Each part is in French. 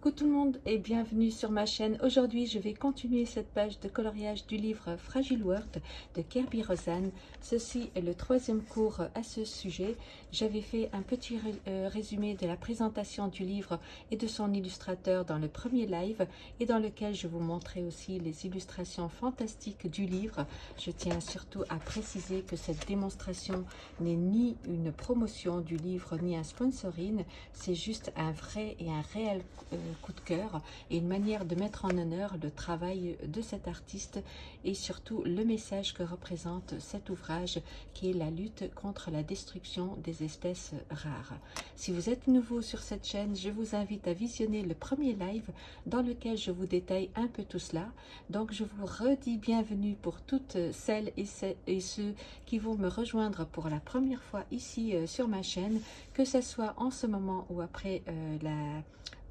Coucou tout le monde et bienvenue sur ma chaîne. Aujourd'hui, je vais continuer cette page de coloriage du livre Fragile World de Kirby Rosanne. Ceci est le troisième cours à ce sujet. J'avais fait un petit euh, résumé de la présentation du livre et de son illustrateur dans le premier live et dans lequel je vous montrais aussi les illustrations fantastiques du livre. Je tiens surtout à préciser que cette démonstration n'est ni une promotion du livre ni un sponsoring, c'est juste un vrai et un réel euh, coup de cœur et une manière de mettre en honneur le travail de cet artiste et surtout le message que représente cet ouvrage qui est la lutte contre la destruction des espèces rares. Si vous êtes nouveau sur cette chaîne, je vous invite à visionner le premier live dans lequel je vous détaille un peu tout cela. Donc je vous redis bienvenue pour toutes celles et, ceux qui vont me rejoindre pour la première fois ici euh, sur ma chaîne, que ce soit en ce moment ou après euh, la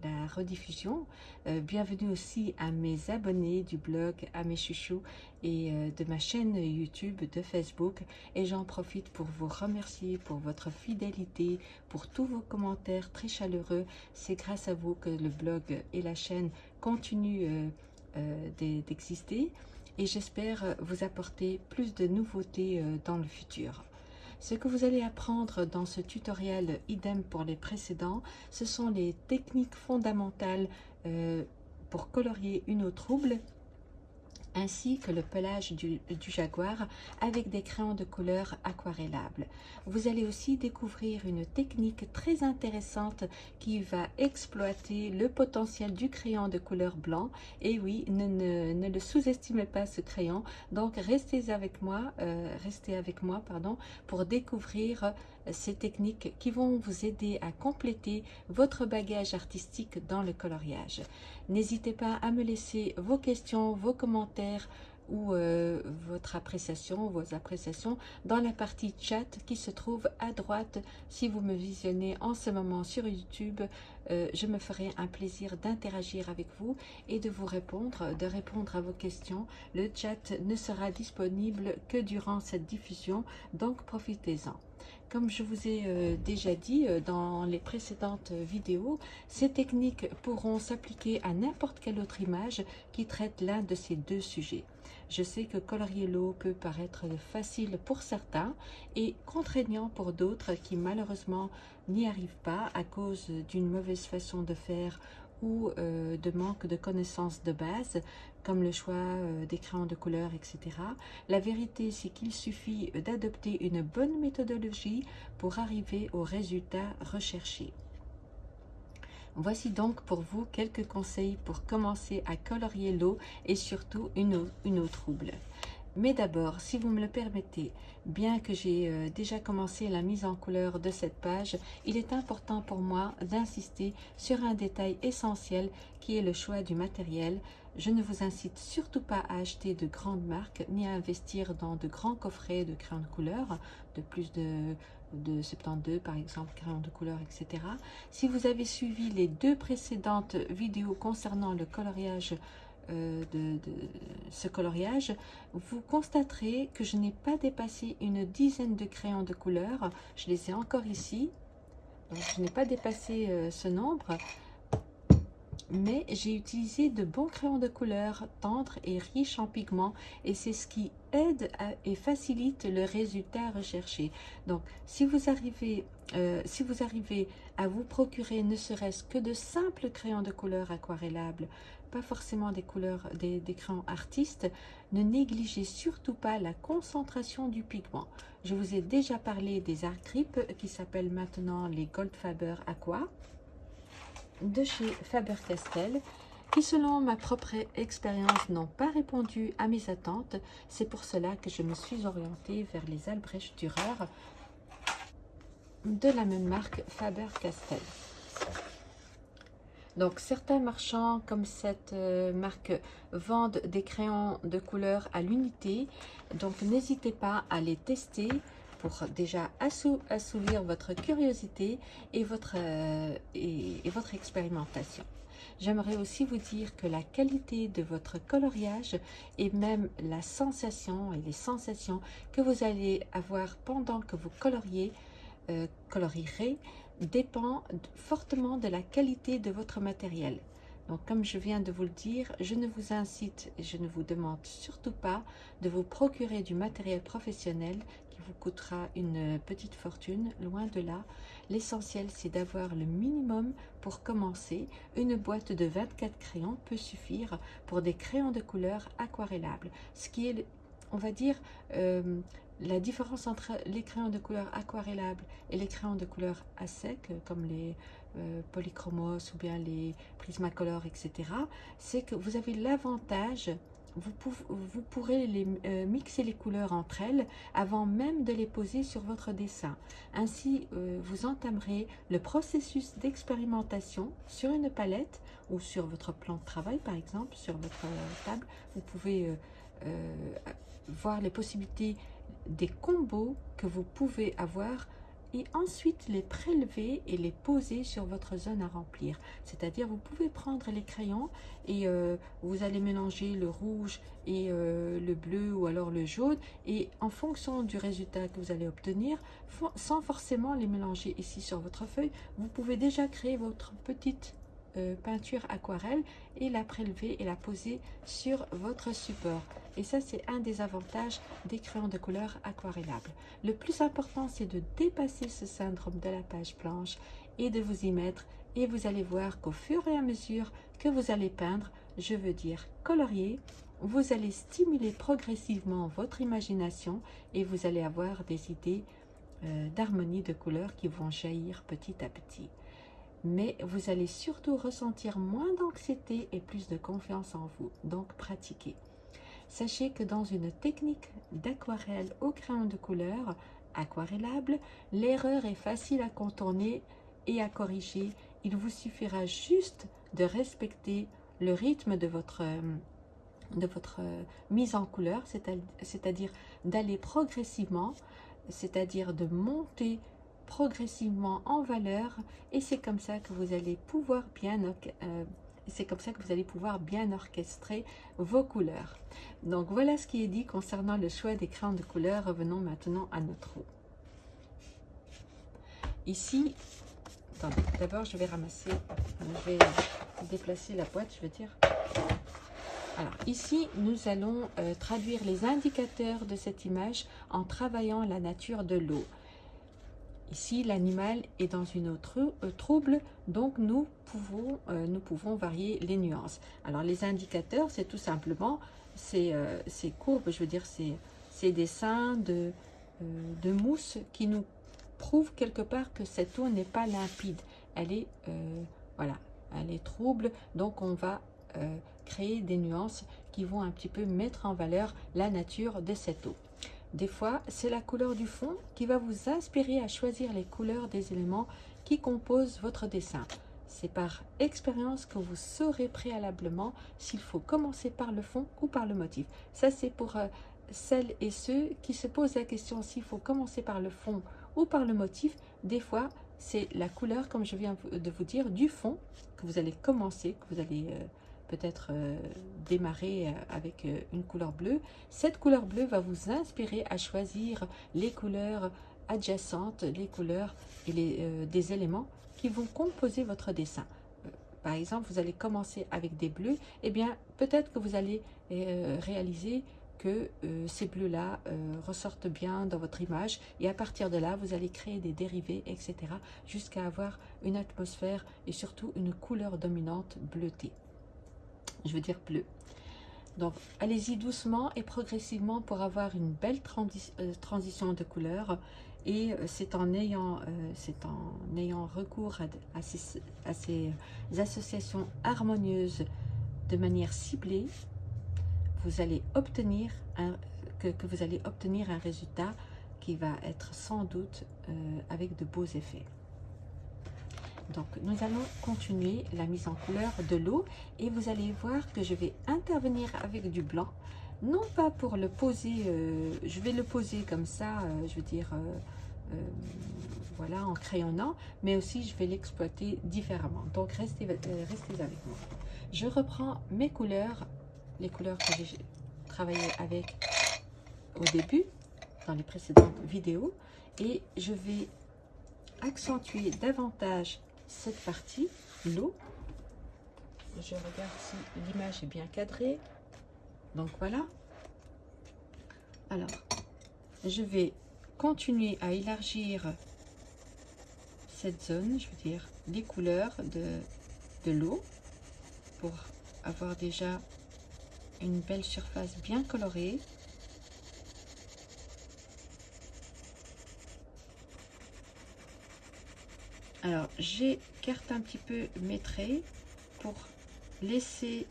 la rediffusion. Euh, bienvenue aussi à mes abonnés du blog, à mes chouchous et euh, de ma chaîne YouTube, de Facebook. Et j'en profite pour vous remercier pour votre fidélité, pour tous vos commentaires très chaleureux. C'est grâce à vous que le blog et la chaîne continuent euh, d'exister. Et j'espère vous apporter plus de nouveautés dans le futur. Ce que vous allez apprendre dans ce tutoriel, idem pour les précédents, ce sont les techniques fondamentales euh, pour colorier une eau trouble ainsi que le pelage du, jaguar avec des crayons de couleur aquarellables. Vous allez aussi découvrir une technique très intéressante qui va exploiter le potentiel du crayon de couleur blanc. Et oui, ne, le sous-estimez pas ce crayon. Donc restez avec moi, euh, restez avec moi pardon, pour découvrir ces techniques qui vont vous aider à compléter votre bagage artistique dans le coloriage. N'hésitez pas à me laisser vos questions, vos commentaires ou euh, votre appréciation, vos appréciations dans la partie chat qui se trouve à droite. Si vous me visionnez en ce moment sur YouTube, euh, je me ferai un plaisir d'interagir avec vous et de vous répondre, de répondre à vos questions. Le chat ne sera disponible que durant cette diffusion, donc profitez-en. Comme je vous ai euh, déjà dit euh, dans les précédentes vidéos, ces techniques pourront s'appliquer à n'importe quelle autre image qui traite l'un de ces deux sujets. Je sais que colorier l'eau peut paraître facile pour certains et contraignant pour d'autres qui malheureusement n'y arrivent pas à cause d'une mauvaise façon de faire ou euh, de manque de connaissances de base, comme le choix euh, des crayons de couleur, etc. La vérité, c'est qu'il suffit d'adopter une bonne méthodologie pour arriver au résultat recherché. Voici donc pour vous quelques conseils pour commencer à colorier l'eau et surtout une eau, une eau trouble. Mais d'abord, si vous me le permettez, bien que j'ai euh, déjà commencé la mise en couleur de cette page, il est important pour moi d'insister sur un détail essentiel qui est le choix du matériel. Je ne vous incite surtout pas à acheter de grandes marques ni à investir dans de grands coffrets de crayons de couleur de plus de, de 72 par exemple, crayons de couleur, etc. Si vous avez suivi les deux précédentes vidéos concernant le coloriage euh, de, ce coloriage, vous constaterez que je n'ai pas dépassé une dizaine de crayons de couleur. Je les ai encore ici. Donc, je n'ai pas dépassé euh, ce nombre. Mais j'ai utilisé de bons crayons de couleur tendres et riches en pigments. Et c'est ce qui aide et facilite le résultat recherché. Donc, si vous arrivez euh, si vous arrivez à vous procurer ne serait-ce que de simples crayons de couleur aquarellables, pas forcément des couleurs, des, crayons artistes, ne négligez surtout pas la concentration du pigment. Je vous ai déjà parlé des art grip qui s'appellent maintenant les Goldfaber Aqua de chez Faber-Castell qui selon ma propre expérience n'ont pas répondu à mes attentes. C'est pour cela que je me suis orientée vers les Albrecht Dürer de la même marque Faber-Castell. Donc, certains marchands comme cette euh, marque vendent des crayons de couleur à l'unité. Donc, n'hésitez pas à les tester pour déjà assouvir votre curiosité et votre, euh, et, votre expérimentation. J'aimerais aussi vous dire que la qualité de votre coloriage et même la sensation et les sensations que vous allez avoir pendant que vous coloriez, euh, colorierez dépend fortement de la qualité de votre matériel. Donc, comme je viens de vous le dire, je ne vous incite et je ne vous demande surtout pas de vous procurer du matériel professionnel coûtera une petite fortune, loin de là. L'essentiel, c'est d'avoir le minimum pour commencer. Une boîte de 24 crayons peut suffire pour des crayons de couleur aquarellables, ce qui est, on va dire, euh, la différence entre les crayons de couleur aquarellables et les crayons de couleur à sec, comme les euh, polychromos ou bien les prismacolor, etc., c'est que vous avez l'avantage, vous, vous, pourrez les, euh, mixer les couleurs entre elles avant même de les poser sur votre dessin. Ainsi, euh, vous entamerez le processus d'expérimentation sur une palette ou sur votre plan de travail, par exemple, sur votre table. Vous pouvez voir les possibilités des combos que vous pouvez avoir et ensuite les prélever et les poser sur votre zone à remplir. C'est-à-dire vous pouvez prendre les crayons et euh, vous allez mélanger le rouge et euh, le bleu ou alors le jaune et en fonction du résultat que vous allez obtenir, sans forcément les mélanger ici sur votre feuille, vous pouvez déjà créer votre petite euh, peinture aquarelle et la prélever et la poser sur votre support. Et ça, c'est un des avantages des crayons de couleur aquarellables. Le plus important, c'est de dépasser ce syndrome de la page blanche et de vous y mettre. Et vous allez voir qu'au fur et à mesure que vous allez peindre, je veux dire colorier, vous allez stimuler progressivement votre imagination et vous allez avoir des idées euh, d'harmonie de couleurs qui vont jaillir petit à petit mais vous allez surtout ressentir moins d'anxiété et plus de confiance en vous, donc pratiquez. Sachez que dans une technique d'aquarelle au crayon de couleur aquarellable, l'erreur est facile à contourner et à corriger. Il vous suffira juste de respecter le rythme de votre, de votre mise en couleur, c'est-à-dire d'aller progressivement, c'est-à-dire de monter progressivement en valeur et c'est comme ça que vous allez pouvoir bien orchestrer vos couleurs. Donc voilà ce qui est dit concernant le choix des crayons de couleur. Revenons maintenant à notre eau. Ici, d'abord je vais ramasser, je vais déplacer la boîte, je veux dire. Alors ici, nous allons euh, traduire les indicateurs de cette image en travaillant la nature de l'eau. Ici, l'animal est dans une autre euh, trouble, donc nous pouvons, euh, nous pouvons varier les nuances. Alors, les indicateurs, c'est tout simplement ces, euh, courbes, je veux dire, ces, ces dessins de, mousse qui nous prouvent quelque part que cette eau n'est pas limpide. Elle est trouble, donc on va créer des nuances qui vont un petit peu mettre en valeur la nature de cette eau. Des fois, c'est la couleur du fond qui va vous inspirer à choisir les couleurs des éléments qui composent votre dessin. C'est par expérience que vous saurez préalablement s'il faut commencer par le fond ou par le motif. Ça, c'est pour euh, celles et ceux qui se posent la question s'il faut commencer par le fond ou par le motif. Des fois, c'est la couleur, comme je viens de vous dire, du fond que vous allez commencer, que vous allez... Euh, peut-être euh, démarrer euh, avec euh, une couleur bleue. Cette couleur bleue va vous inspirer à choisir les couleurs adjacentes, les couleurs et les, des éléments qui vont composer votre dessin. Par exemple, vous allez commencer avec des bleus, et eh bien peut-être que vous allez réaliser que ces bleus-là ressortent bien dans votre image et à partir de là, vous allez créer des dérivés, etc. jusqu'à avoir une atmosphère et surtout une couleur dominante bleutée je veux dire bleu. Donc, allez-y doucement et progressivement pour avoir une belle euh, transition de couleur. Et euh, c'est en, ayant, euh, en ayant recours à, ces, associations harmonieuses de manière ciblée, vous allez obtenir que, vous allez obtenir un résultat qui va être sans doute avec de beaux effets. Donc, nous allons continuer la mise en couleur de l'eau et vous allez voir que je vais intervenir avec du blanc. Non pas pour le poser, euh, je vais le poser comme ça, euh, je veux dire, euh, voilà, en crayonnant, mais aussi je vais l'exploiter différemment. Donc, restez, restez avec moi. Je reprends mes couleurs, les couleurs que j'ai travaillé avec au début, dans les précédentes vidéos, et je vais accentuer davantage cette partie, l'eau, je regarde si l'image est bien cadrée. Donc voilà. Alors, je vais continuer à élargir cette zone, je veux dire, les couleurs de, de l'eau pour avoir déjà une belle surface bien colorée. Alors, j'écarte un petit peu mes traits pour laisser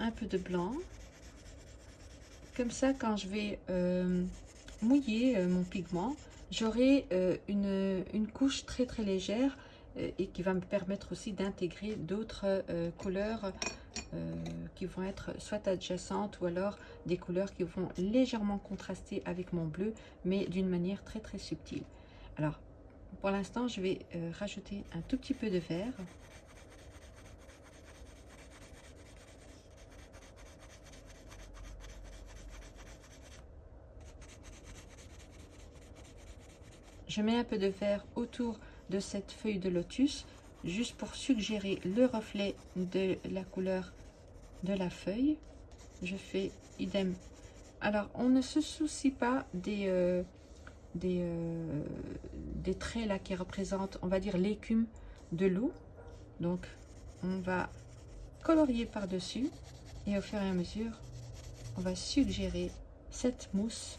un peu de blanc. Comme ça, quand je vais euh, mouiller euh, mon pigment, j'aurai euh, une, une, couche très très légère et qui va me permettre aussi d'intégrer d'autres couleurs qui vont être soit adjacentes ou alors des couleurs qui vont légèrement contraster avec mon bleu, mais d'une manière très très subtile. Alors, pour l'instant, je vais euh, rajouter un tout petit peu de vert. Je mets un peu de vert autour de cette feuille de lotus, juste pour suggérer le reflet de la couleur de la feuille. Je fais idem. Alors, on ne se soucie pas des, euh, des, euh, des traits là qui représentent, on va dire, l'écume de l'eau. Donc, on va colorier par-dessus et au fur et à mesure, on va suggérer cette mousse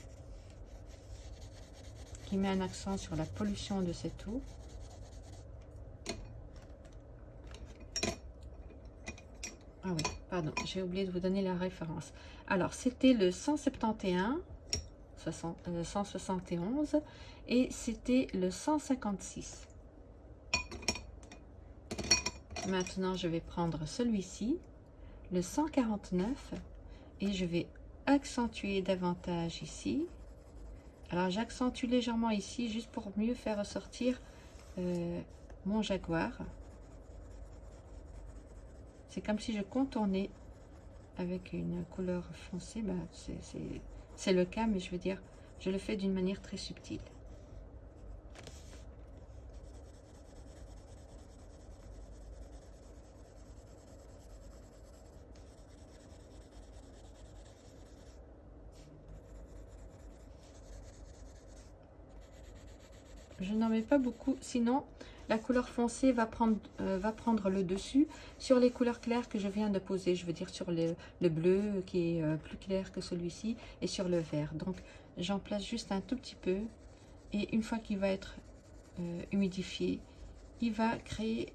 qui met un accent sur la pollution de cette eau. Ah oui, pardon, j'ai oublié de vous donner la référence. Alors, c'était le 171 171 euh, et c'était le 156. Maintenant, je vais prendre celui-ci, le 149, et je vais accentuer davantage ici. Alors, j'accentue légèrement ici, juste pour mieux faire ressortir euh, mon jaguar. C'est comme si je contournais avec une couleur foncée. Bah, c'est c'est le cas, mais je veux dire, je le fais d'une manière très subtile. Je n'en mets pas beaucoup, sinon la couleur foncée va prendre, euh, va prendre le dessus sur les couleurs claires que je viens de poser. Je veux dire sur le, bleu qui est euh, plus clair que celui-ci et sur le vert. Donc j'en place juste un tout petit peu. Et une fois qu'il va être euh, humidifié, il va créer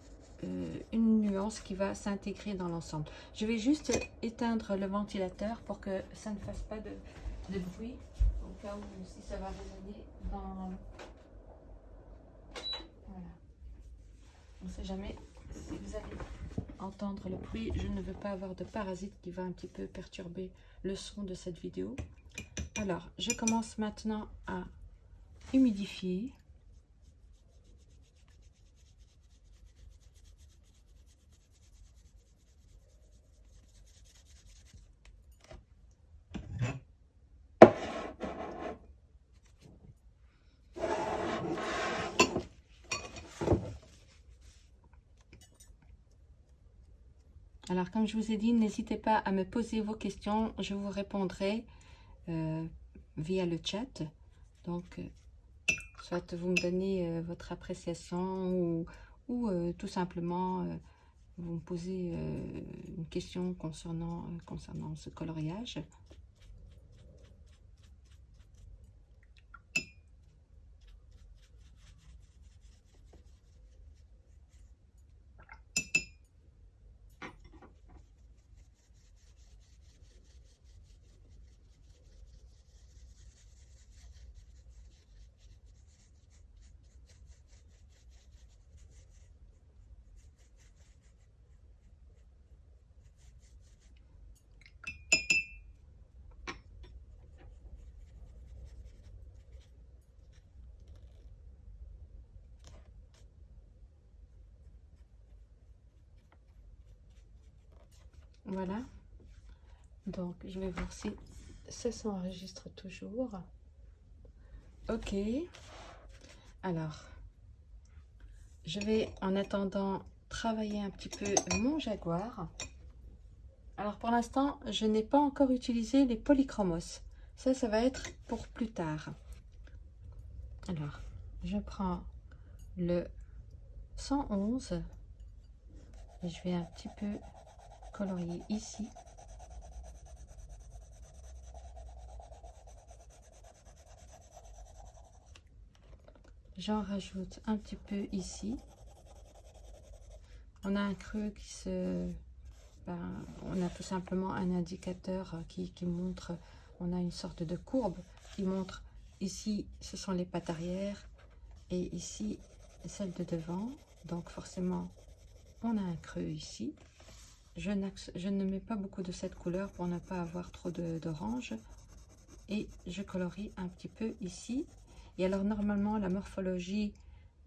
une nuance qui va s'intégrer dans l'ensemble. Je vais juste éteindre le ventilateur pour que ça ne fasse pas de, de bruit. Au cas où si ça va résonner dans On ne sait jamais si vous allez entendre le bruit. Je ne veux pas avoir de parasite qui va un petit peu perturber le son de cette vidéo. Alors, je commence maintenant à humidifier. Alors, comme je vous ai dit, n'hésitez pas à me poser vos questions. Je vous répondrai euh, via le chat. Donc, euh, soit vous me donnez euh, votre appréciation ou, tout simplement vous me posez une question concernant, concernant ce coloriage. Voilà. Donc, je vais voir si ça s'enregistre toujours. Ok. Alors, je vais, en attendant travailler un petit peu mon jaguar. Alors pour l'instant, je n'ai pas encore utilisé les polychromos. Ça, ça va être pour plus tard. Alors, je prends le 111 et je vais un petit peu colorier ici. J'en rajoute un petit peu ici. On a un creux qui se... Ben, on a tout simplement un indicateur qui, qui montre, on a une sorte de courbe qui montre ici, ce sont les pattes arrière et ici, celle de devant. Donc forcément, on a un creux ici. Je, ne mets pas beaucoup de cette couleur pour ne pas avoir trop d'orange. Et je colorie un petit peu ici. Et alors normalement, la morphologie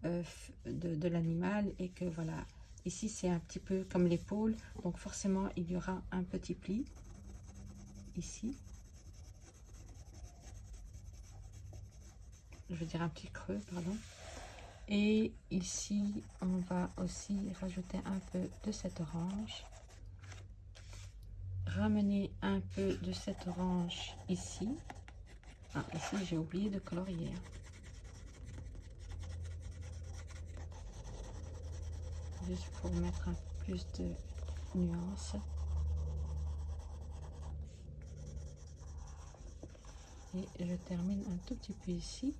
euh, de, de l'animal est que voilà, ici c'est un petit peu comme l'épaule. Donc forcément, il y aura un petit pli ici. Je veux dire un petit creux, pardon. Et ici, on va aussi rajouter un peu de cette orange. Ramener un peu de cette orange ici. Ah, ici, j'ai oublié de colorier. Juste pour mettre un peu plus de nuances. Et je termine un tout petit peu ici.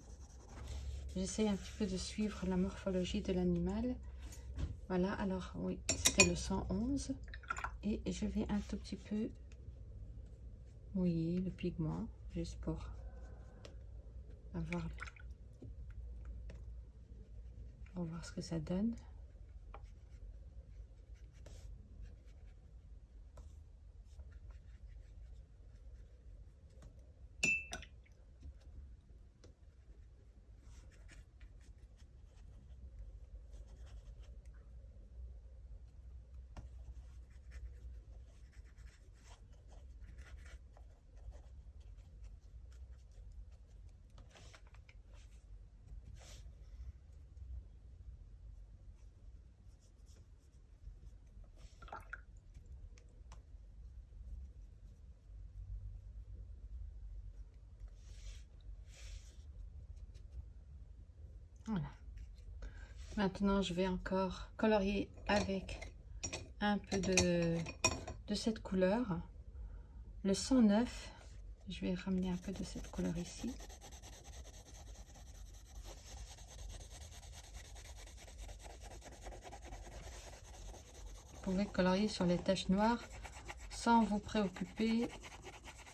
J'essaie un petit peu de suivre la morphologie de l'animal. Voilà, alors oui, c'était le 111. Et je vais un tout petit peu mouiller le pigment, juste pour avoir... Voir ce que ça donne. Voilà. Maintenant, je vais encore colorier avec un peu de, cette couleur. Le 109, je vais ramener un peu de cette couleur ici. Vous pouvez colorier sur les taches noires sans vous préoccuper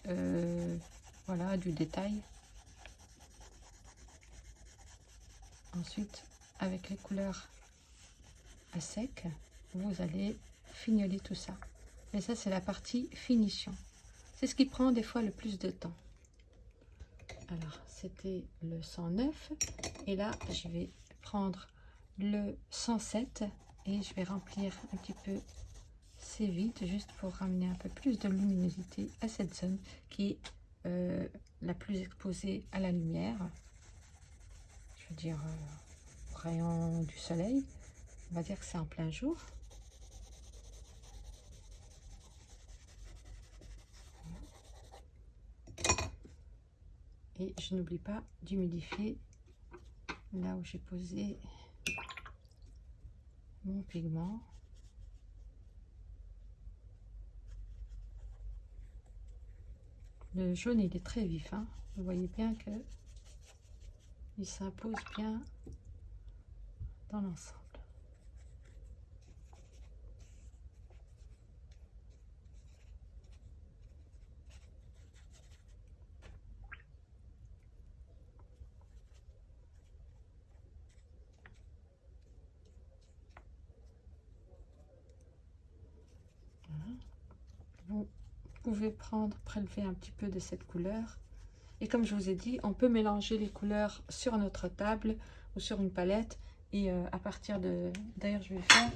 euh, voilà, du détail. Ensuite, avec les couleurs à sec, vous allez fignoler tout ça. Et ça, c'est la partie finition. C'est ce qui prend des fois le plus de temps. Alors, c'était le 109. Et là, je vais prendre le 107 et je vais remplir un petit peu ces vides juste pour ramener un peu plus de luminosité à cette zone qui est euh, la plus exposée à la lumière dire euh, rayon du soleil. On va dire que c'est en plein jour. Et je n'oublie pas d'humidifier là où j'ai posé mon pigment. Le jaune, il est très vif. Hein. Vous voyez bien que il s'impose bien l'ensemble. Vous pouvez prendre, prélever un petit peu de cette couleur et comme je vous ai dit, on peut mélanger les couleurs sur notre table ou sur une palette. Et euh, à partir de... D'ailleurs, je vais faire...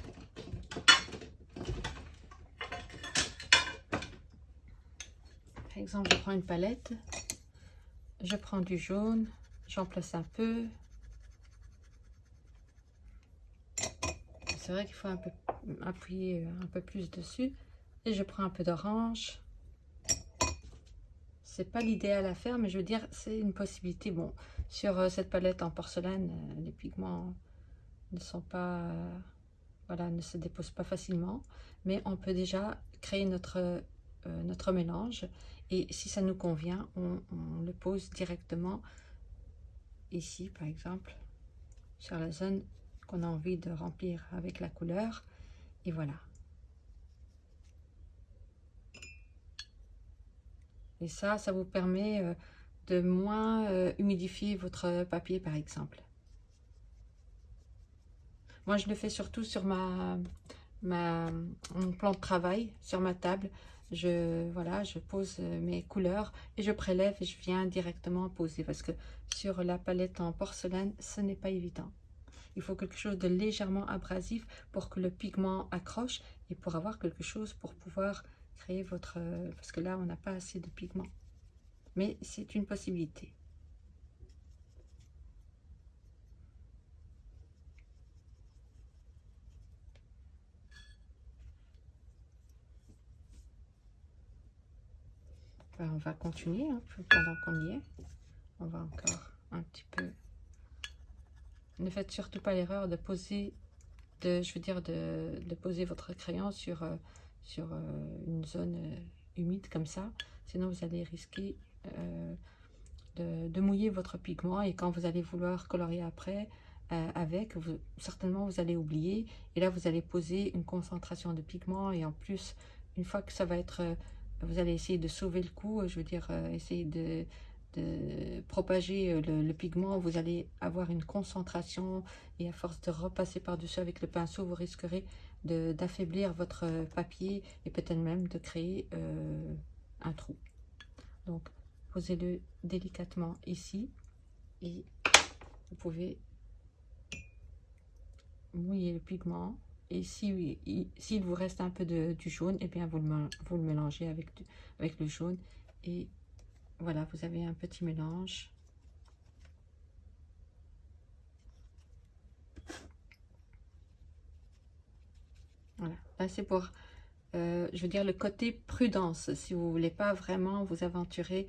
Par exemple, je prends une palette. Je prends du jaune. J'en place un peu. C'est vrai qu'il faut un peu appuyer un peu plus dessus. Et je prends un peu d'orange. C'est pas l'idéal à faire, mais je veux dire, c'est une possibilité. Bon, sur euh, cette palette en porcelaine, euh, les pigments ne sont pas... Euh, voilà, ne se déposent pas facilement. Mais on peut déjà créer notre, notre mélange. Et si ça nous convient, on, on le pose directement ici, par exemple, sur la zone qu'on a envie de remplir avec la couleur. Et voilà. Et ça, ça vous permet euh, de moins euh, humidifier votre papier, par exemple. Moi, je le fais surtout sur ma, mon plan de travail, sur ma table. Je, voilà, je pose euh, mes couleurs et je prélève et je viens directement poser parce que sur la palette en porcelaine, ce n'est pas évident. Il faut quelque chose de légèrement abrasif pour que le pigment accroche et pour avoir quelque chose pour pouvoir créer votre... Parce que là, on n'a pas assez de pigment. Mais c'est une possibilité. On va continuer hein, pendant qu'on y est. On va encore un petit peu ne faites surtout pas l'erreur de poser, de, je veux dire, de, poser votre crayon sur, euh, euh, une zone euh, humide comme ça. Sinon, vous allez risquer de, mouiller votre pigment et quand vous allez vouloir colorier après avec, certainement vous allez oublier. Et là, vous allez poser une concentration de pigment et en plus, une fois que ça va être... vous allez essayer de sauver le coup, je veux dire, essayer de propager euh, le, pigment, vous allez avoir une concentration et à force de repasser par-dessus avec le pinceau, vous risquerez d'affaiblir votre papier et peut-être même de créer euh, un trou. Donc, posez-le délicatement ici et vous pouvez mouiller le pigment. Et s'il si, vous reste un peu de, du jaune, et eh bien vous le, vous le mélangez avec, avec le jaune et voilà, vous avez un petit mélange. Voilà, là c'est pour, euh, je veux dire, le côté prudence. Si vous voulez pas vraiment vous aventurer,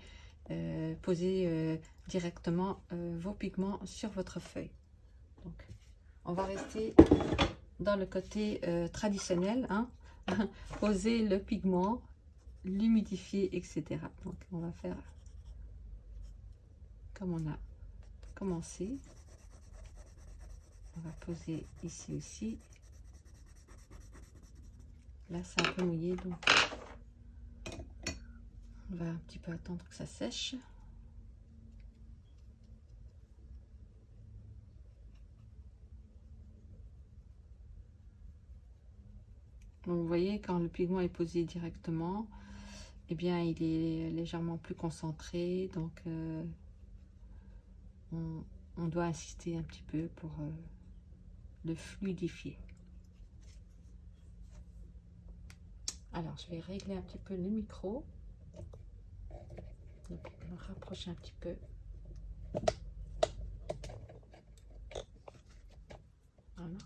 euh, poser euh, directement vos pigments sur votre feuille. Donc, on va rester dans le côté traditionnel. Hein. poser le pigment, l'humidifier, etc. Donc, on va faire comme on a commencé. On va poser ici aussi. Là, c'est un peu mouillé, donc on va un petit peu attendre que ça sèche. Donc, vous voyez, quand le pigment est posé directement, eh bien, il est légèrement plus concentré. Donc, euh, on, doit insister un petit peu pour euh, le fluidifier. Alors, je vais régler un petit peu le micro. Donc, on va rapprocher un petit peu. Voilà.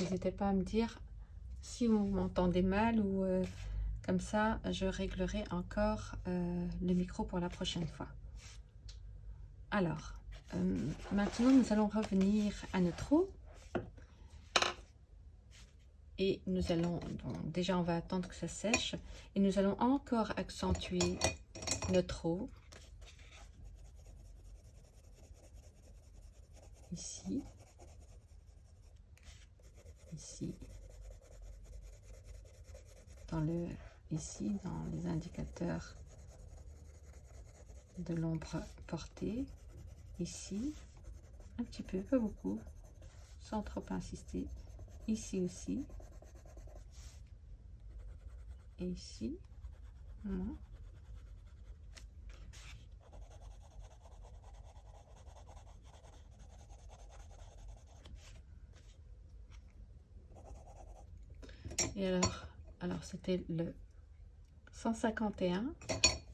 N'hésitez pas à me dire si vous m'entendez mal ou euh, comme ça, je réglerai encore euh, le micro pour la prochaine fois. Alors, euh, maintenant, nous allons revenir à notre eau. Et nous allons, donc, déjà on va attendre que ça sèche. Et nous allons encore accentuer notre eau. Ici. Ici. Dans le, ici, dans les indicateurs de l'ombre portée. Ici, un petit peu, pas beaucoup, sans trop insister, ici aussi, et ici, Et alors, alors c'était le 151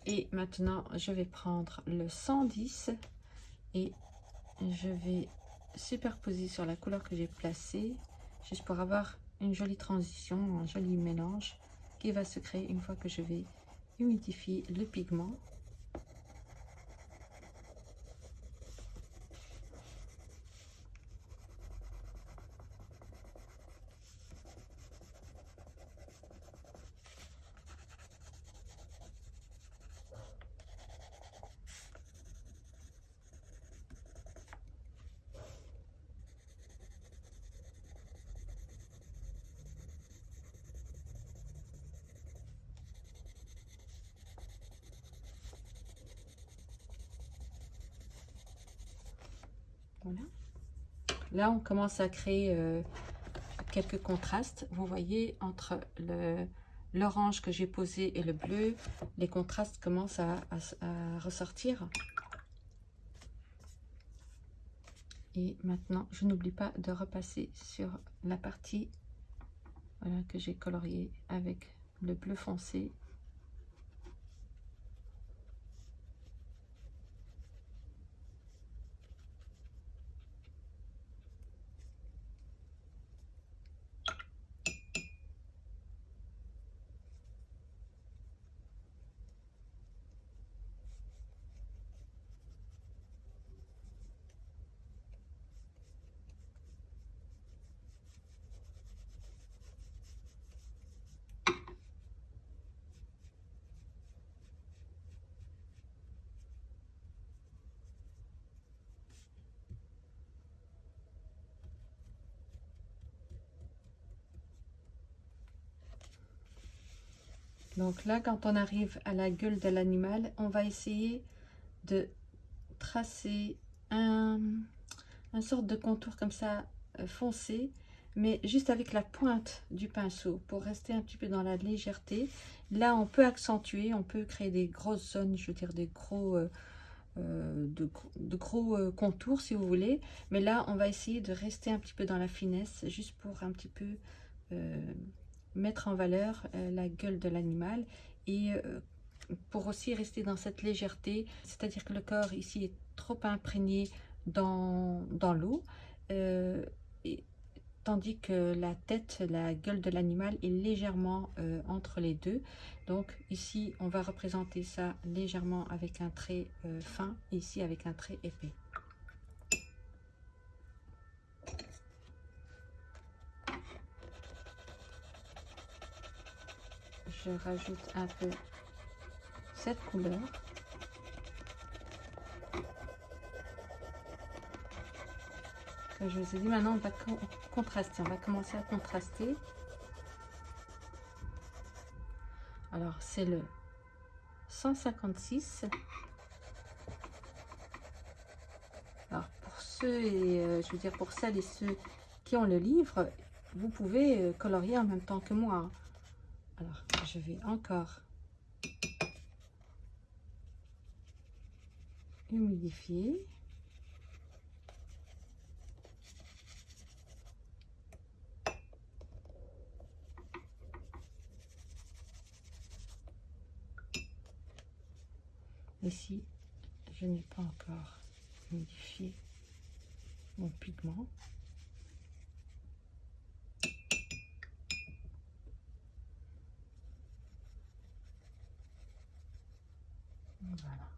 et maintenant je vais prendre le 110 et je vais superposer sur la couleur que j'ai placée. juste pour avoir une jolie transition, un joli mélange qui va se créer une fois que je vais humidifier le pigment. Voilà. Là, on commence à créer euh, quelques contrastes. Vous voyez, entre l'orange que j'ai posé et le bleu, les contrastes commencent à, ressortir. Et maintenant, je n'oublie pas de repasser sur la partie que j'ai coloriée avec le bleu foncé Donc là, quand on arrive à la gueule de l'animal, on va essayer de tracer un, un sorte de contour comme ça euh, foncé, mais juste avec la pointe du pinceau pour rester un petit peu dans la légèreté. Là, on peut accentuer, on peut créer des grosses zones, je veux dire des gros, euh, euh, de, gros contours si vous voulez. Mais là, on va essayer de rester un petit peu dans la finesse, juste pour un petit peu mettre en valeur euh, la gueule de l'animal et euh, pour aussi rester dans cette légèreté, c'est-à-dire que le corps ici est trop imprégné dans, l'eau, euh, tandis que la tête, la gueule de l'animal est légèrement entre les deux. Donc ici, on va représenter ça légèrement avec un trait fin, ici avec un trait épais. Je rajoute un peu cette couleur. Comme je vous ai dit, maintenant on va contraster, on va commencer à contraster. Alors c'est le 156. Alors pour ceux et euh, je veux dire pour celles et ceux qui ont le livre, vous pouvez euh, colorier en même temps que moi. Alors, je vais encore humidifier. Ici, je n'ai pas encore humidifié mon pigment. Voilà.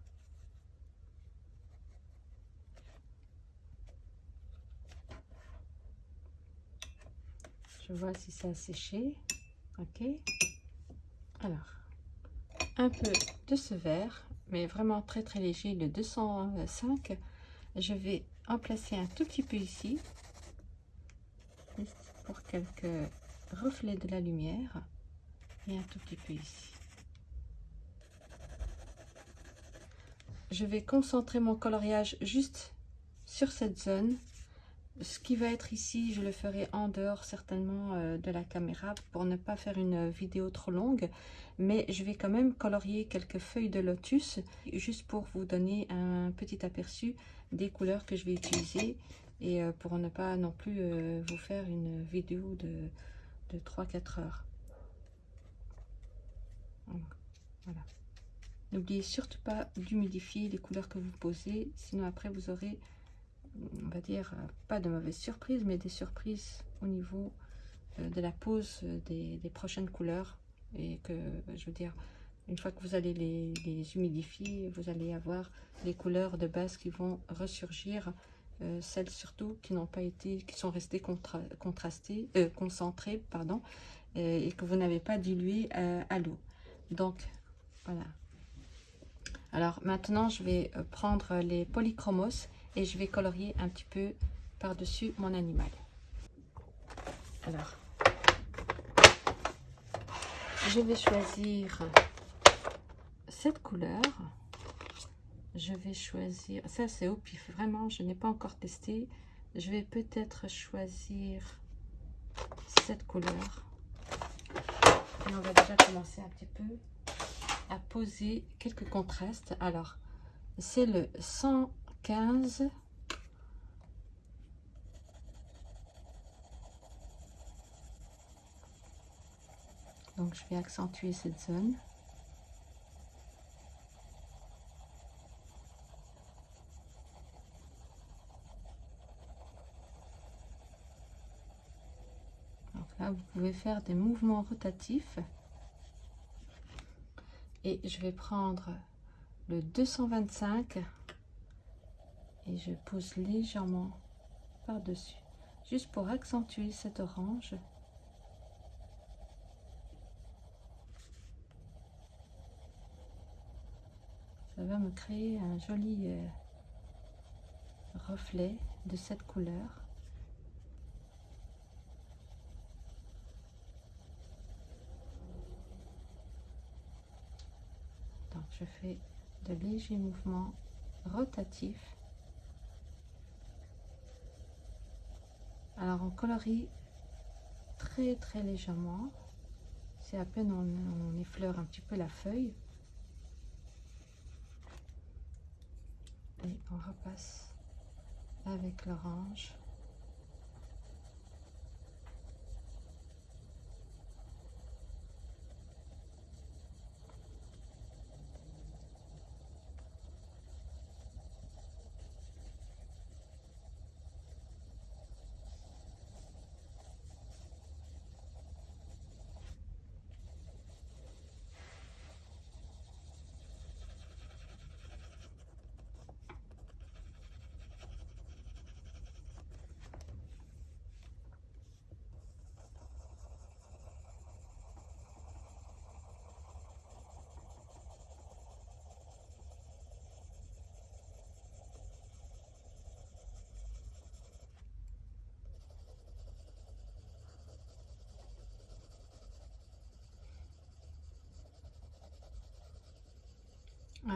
Je vois si ça a séché. Ok. Alors, un peu de ce vert, mais vraiment très très léger, le 205. Je vais en placer un tout petit peu ici, pour quelques reflets de la lumière, et un tout petit peu ici. je vais concentrer mon coloriage juste sur cette zone. Ce qui va être ici, je le ferai en dehors certainement euh, de la caméra pour ne pas faire une vidéo trop longue. Mais je vais quand même colorier quelques feuilles de lotus juste pour vous donner un petit aperçu des couleurs que je vais utiliser et euh, pour ne pas non plus euh, vous faire une vidéo de, de 3-4 heures. N'oubliez surtout pas d'humidifier les couleurs que vous posez, sinon après vous aurez on va dire, pas de mauvaises surprises, mais des surprises au niveau de la pose des, prochaines couleurs. Et que, je veux dire, une fois que vous allez les, les, humidifier, vous allez avoir les couleurs de base qui vont ressurgir, celles surtout qui n'ont pas été, qui sont restées contrastées, concentrées, pardon, et que vous n'avez pas dilué à l'eau. Donc, voilà. Alors maintenant, je vais euh, prendre les polychromos et je vais colorier un petit peu par-dessus mon animal. Alors, je vais choisir cette couleur. Je vais choisir, ça c'est au pif, vraiment, je n'ai pas encore testé. Je vais peut-être choisir cette couleur. Et on va déjà commencer un petit peu à poser quelques contrastes. Alors, c'est le 115. Donc, je vais accentuer cette zone. Là, vous pouvez faire des mouvements rotatifs. Et je vais prendre le 225 et je pose légèrement par-dessus, juste pour accentuer cet orange. Ça va me créer un joli euh, reflet de cette couleur. je fais de légers mouvements rotatifs. Alors on colorie très très légèrement. C'est à peine on, effleure un petit peu la feuille. Et on repasse avec l'orange.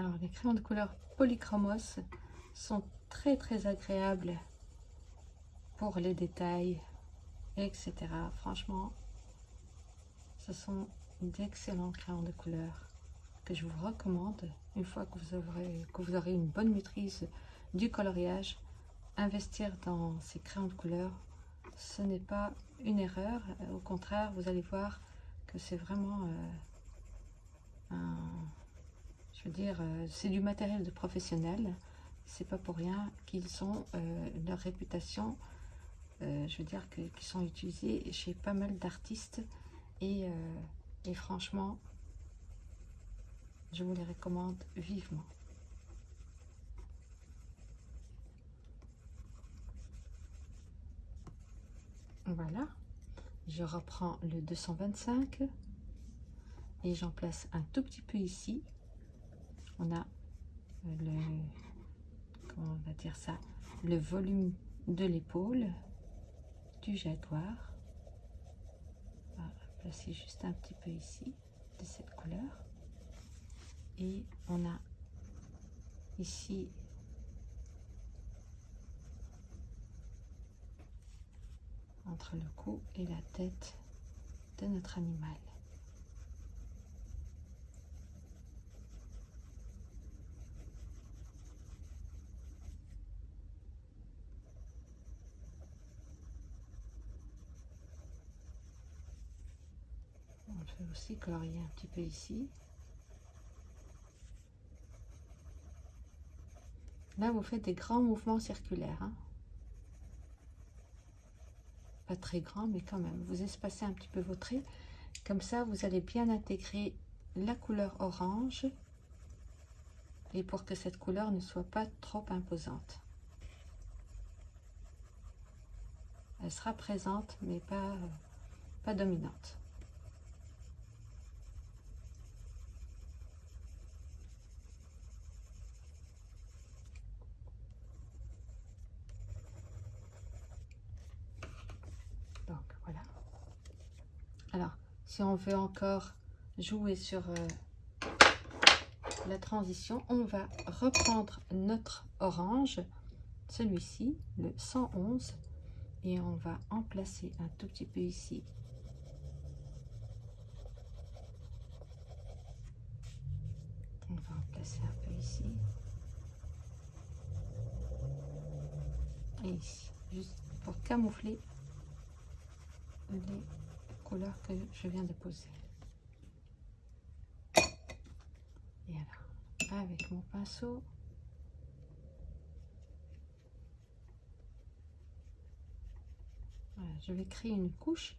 Alors, les crayons de couleur polychromos sont très très agréables pour les détails, etc. Franchement, ce sont d'excellents crayons de couleur que je vous recommande une fois que vous, aurez, une bonne maîtrise du coloriage. Investir dans ces crayons de couleur, ce n'est pas une erreur. Au contraire, vous allez voir que c'est vraiment euh, un je veux dire, euh, c'est du matériel de professionnel. C'est pas pour rien qu'ils ont euh, leur réputation. Euh, je veux dire qu'ils sont utilisés chez pas mal d'artistes. Et, et franchement, je vous les recommande vivement. Voilà, je reprends le 225 et j'en place un tout petit peu ici on a le, comment va dire ça, le volume de l'épaule du jaguar. On va placer juste un petit peu ici de cette couleur. Et on a ici entre le cou et la tête de notre animal. Aussi colorier un petit peu ici. Là, vous faites des grands mouvements circulaires. Hein. pas très grand, mais quand même, vous espacez un petit peu vos traits. Comme ça, vous allez bien intégrer la couleur orange et pour que cette couleur ne soit pas trop imposante. Elle sera présente, mais pas, pas dominante. Donc voilà. Alors, si on veut encore jouer sur euh, la transition, on va reprendre notre orange, celui-ci, le 111, et on va en placer un tout petit peu ici. On va en placer un peu ici. Et ici, juste pour camoufler les couleurs que je viens de poser. Et alors, avec mon pinceau, je vais créer une couche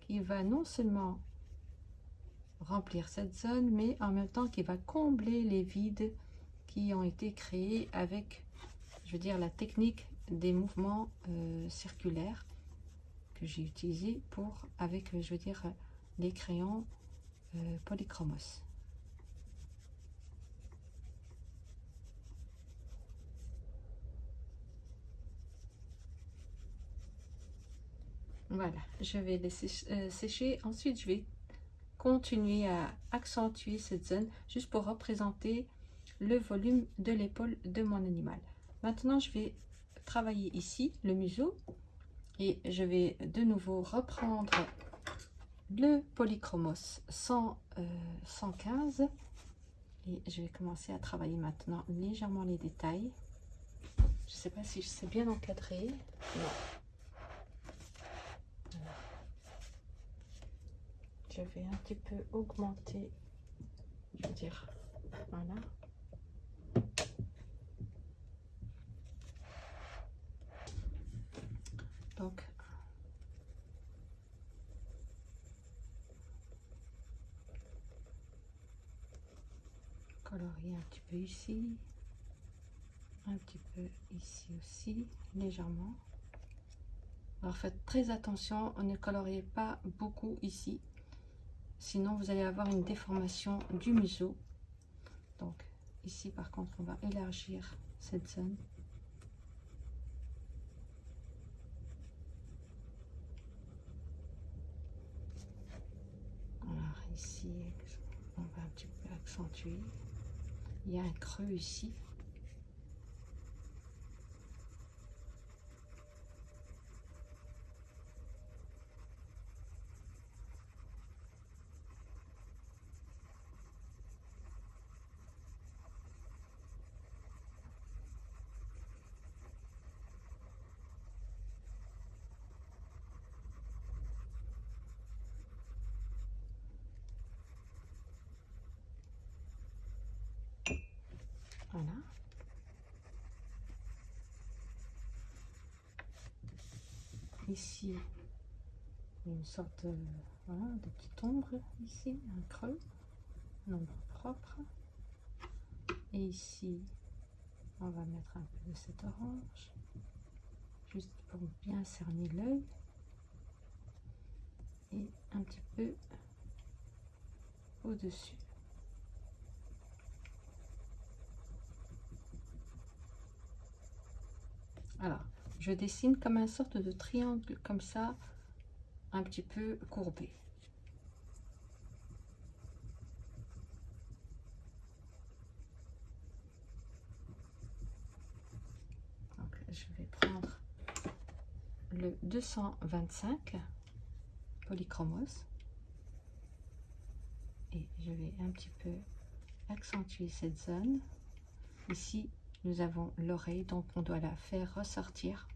qui va non seulement remplir cette zone, mais en même temps qui va combler les vides qui ont été créés avec, je veux dire, la technique des mouvements euh, circulaires que j'ai utilisé pour, avec, je veux dire, les crayons euh, polychromos. Voilà, je vais laisser euh, sécher. Ensuite, je vais continuer à accentuer cette zone juste pour représenter le volume de l'épaule de mon animal. Maintenant, je vais travailler ici le museau et je vais de nouveau reprendre le polychromos 100, 115 euh, et je vais commencer à travailler maintenant légèrement les détails. Je ne sais pas si je sais bien encadrer. Je vais un petit peu augmenter, je veux dire, voilà. Donc, colorier un petit peu ici, un petit peu ici aussi, légèrement. Alors faites très attention, ne coloriez pas beaucoup ici Sinon, vous allez avoir une déformation du museau. Donc, ici, par contre, on va élargir cette zone. Alors, ici, on va un petit peu accentuer. Il y a un creux ici. Voilà. Ici, une sorte de, voilà, de petite ombre ici, un creux, un ombre propre. Et ici, on va mettre un peu de cet orange, juste pour bien cerner l'œil. Et un petit peu au-dessus. Alors, je dessine comme un sorte de triangle comme ça, un petit peu courbé. Je vais prendre le 225 polychromos et je vais un petit peu accentuer cette zone. Ici, nous avons l'oreille, donc on doit la faire ressortir.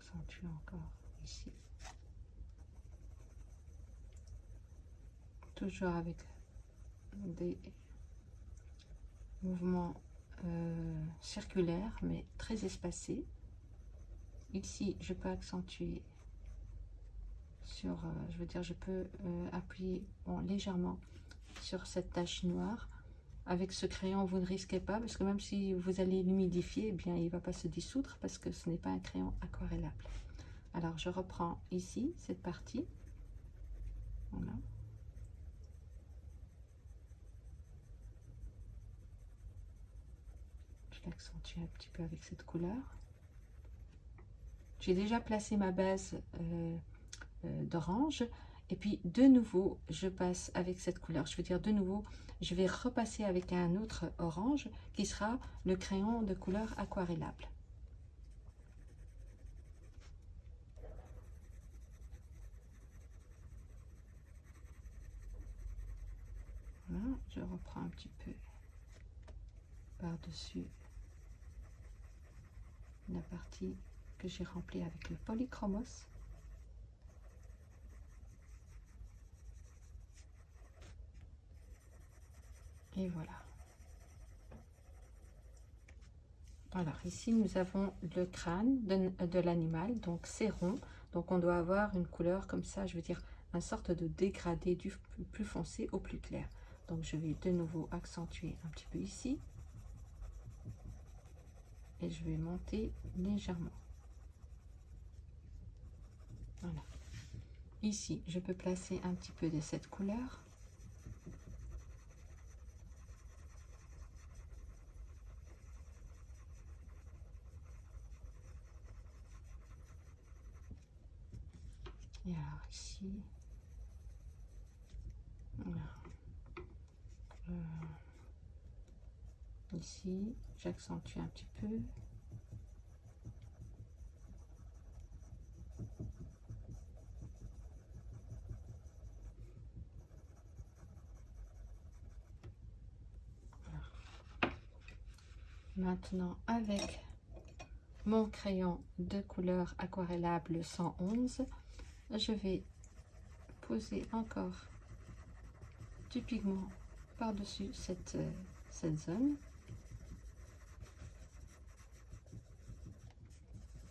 accentue encore ici. Toujours avec des mouvements euh, circulaires, mais très espacés. Ici, je peux accentuer sur, euh, je veux dire, je peux euh, appuyer légèrement sur cette tache noire. Avec ce crayon, vous ne risquez pas, parce que même si vous allez l'humidifier, eh bien, il va pas se dissoudre, parce que ce n'est pas un crayon aquarellable. Alors, je reprends ici, cette partie. Voilà. Je un petit peu avec cette couleur. J'ai déjà placé ma base euh, euh, d'orange. Et puis, de nouveau, je passe avec cette couleur. Je veux dire, de nouveau, je vais repasser avec un autre orange qui sera le crayon de couleur aquarellable. Voilà, je reprends un petit peu par-dessus la partie que j'ai remplie avec le polychromos. Et voilà. Alors ici nous avons le crâne de, l'animal, donc c'est rond. Donc on doit avoir une couleur comme ça, je veux dire, une sorte de dégradé du plus foncé au plus clair. Donc je vais de nouveau accentuer un petit peu ici. Et je vais monter légèrement. Voilà. Ici, je peux placer un petit peu de cette couleur. Et alors ici, euh, ici, j'accentue un petit peu. Maintenant, avec mon crayon de couleur aquarellable 111, je vais poser encore du pigment par-dessus cette, euh, cette zone.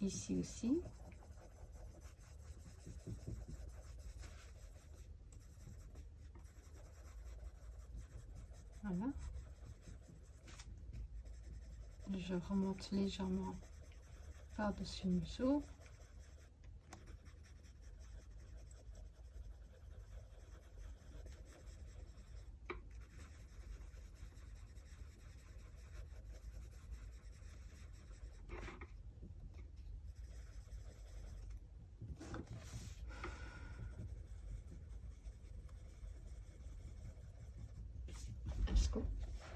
Ici aussi. Voilà. Je remonte légèrement par-dessus le museau.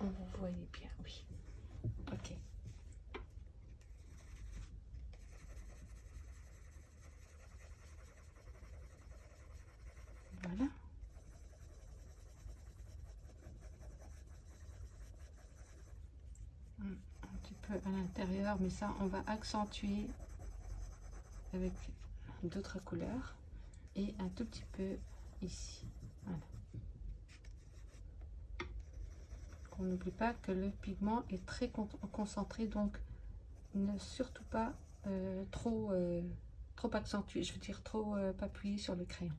vous voyez bien, oui. Ok. Voilà. Un petit peu à l'intérieur, mais ça, on va accentuer avec d'autres couleurs et un tout petit peu ici. Voilà. On n'oublie pas que le pigment est très concentré, donc ne surtout pas euh, trop, euh, trop accentué, je veux dire trop euh, appuyer sur le crayon.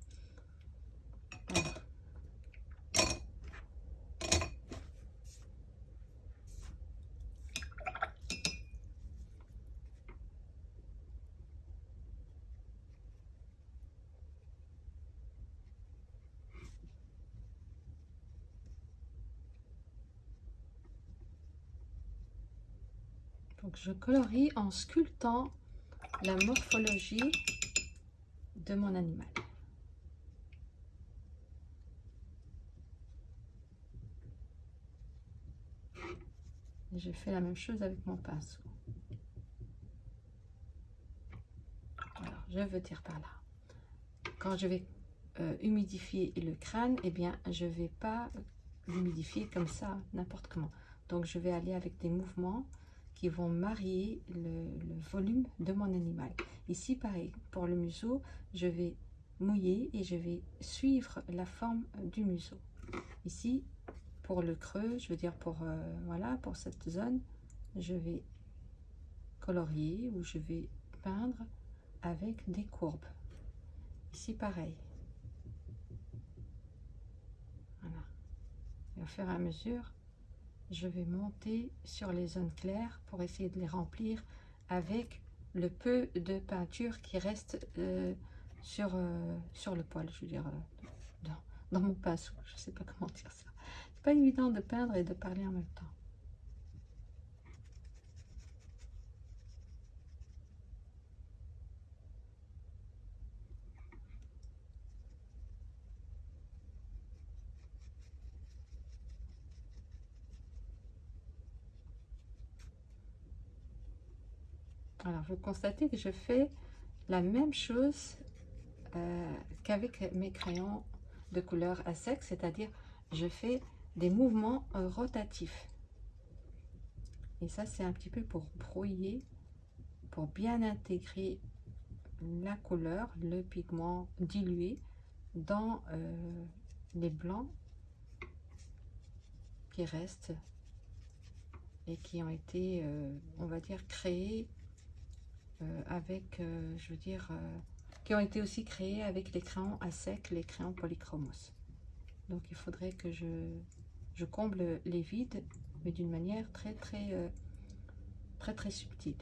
Donc je colorie en sculptant la morphologie de mon animal. je fais la même chose avec mon pinceau. Je veux dire par là. Quand je vais euh, humidifier le crâne, eh bien, je ne vais pas l'humidifier comme ça, n'importe comment. Donc, je vais aller avec des mouvements qui vont marier le, volume de mon animal. Ici, pareil, pour le museau, je vais mouiller et je vais suivre la forme du museau. Ici, pour le creux, je veux dire pour, euh, voilà, pour cette zone, je vais colorier ou je vais peindre avec des courbes. Ici, pareil. Voilà. Et au fur et à mesure, je vais monter sur les zones claires pour essayer de les remplir avec le peu de peinture qui reste euh, sur, euh, sur le poil, je veux dire, euh, dans, dans, mon pinceau. Je ne sais pas comment dire ça. C'est pas évident de peindre et de parler en même temps. Alors, vous constatez que je fais la même chose euh, qu'avec mes crayons de couleur à sec, c'est-à-dire je fais des mouvements euh, rotatifs. Et ça, c'est un petit peu pour brouiller, pour bien intégrer la couleur, le pigment dilué dans euh, les blancs qui restent et qui ont été, on va dire, créés avec, euh, je veux dire, euh, qui ont été aussi créés avec les crayons à sec, les crayons polychromos. Donc il faudrait que je, je comble les vides, mais d'une manière très très très très subtile.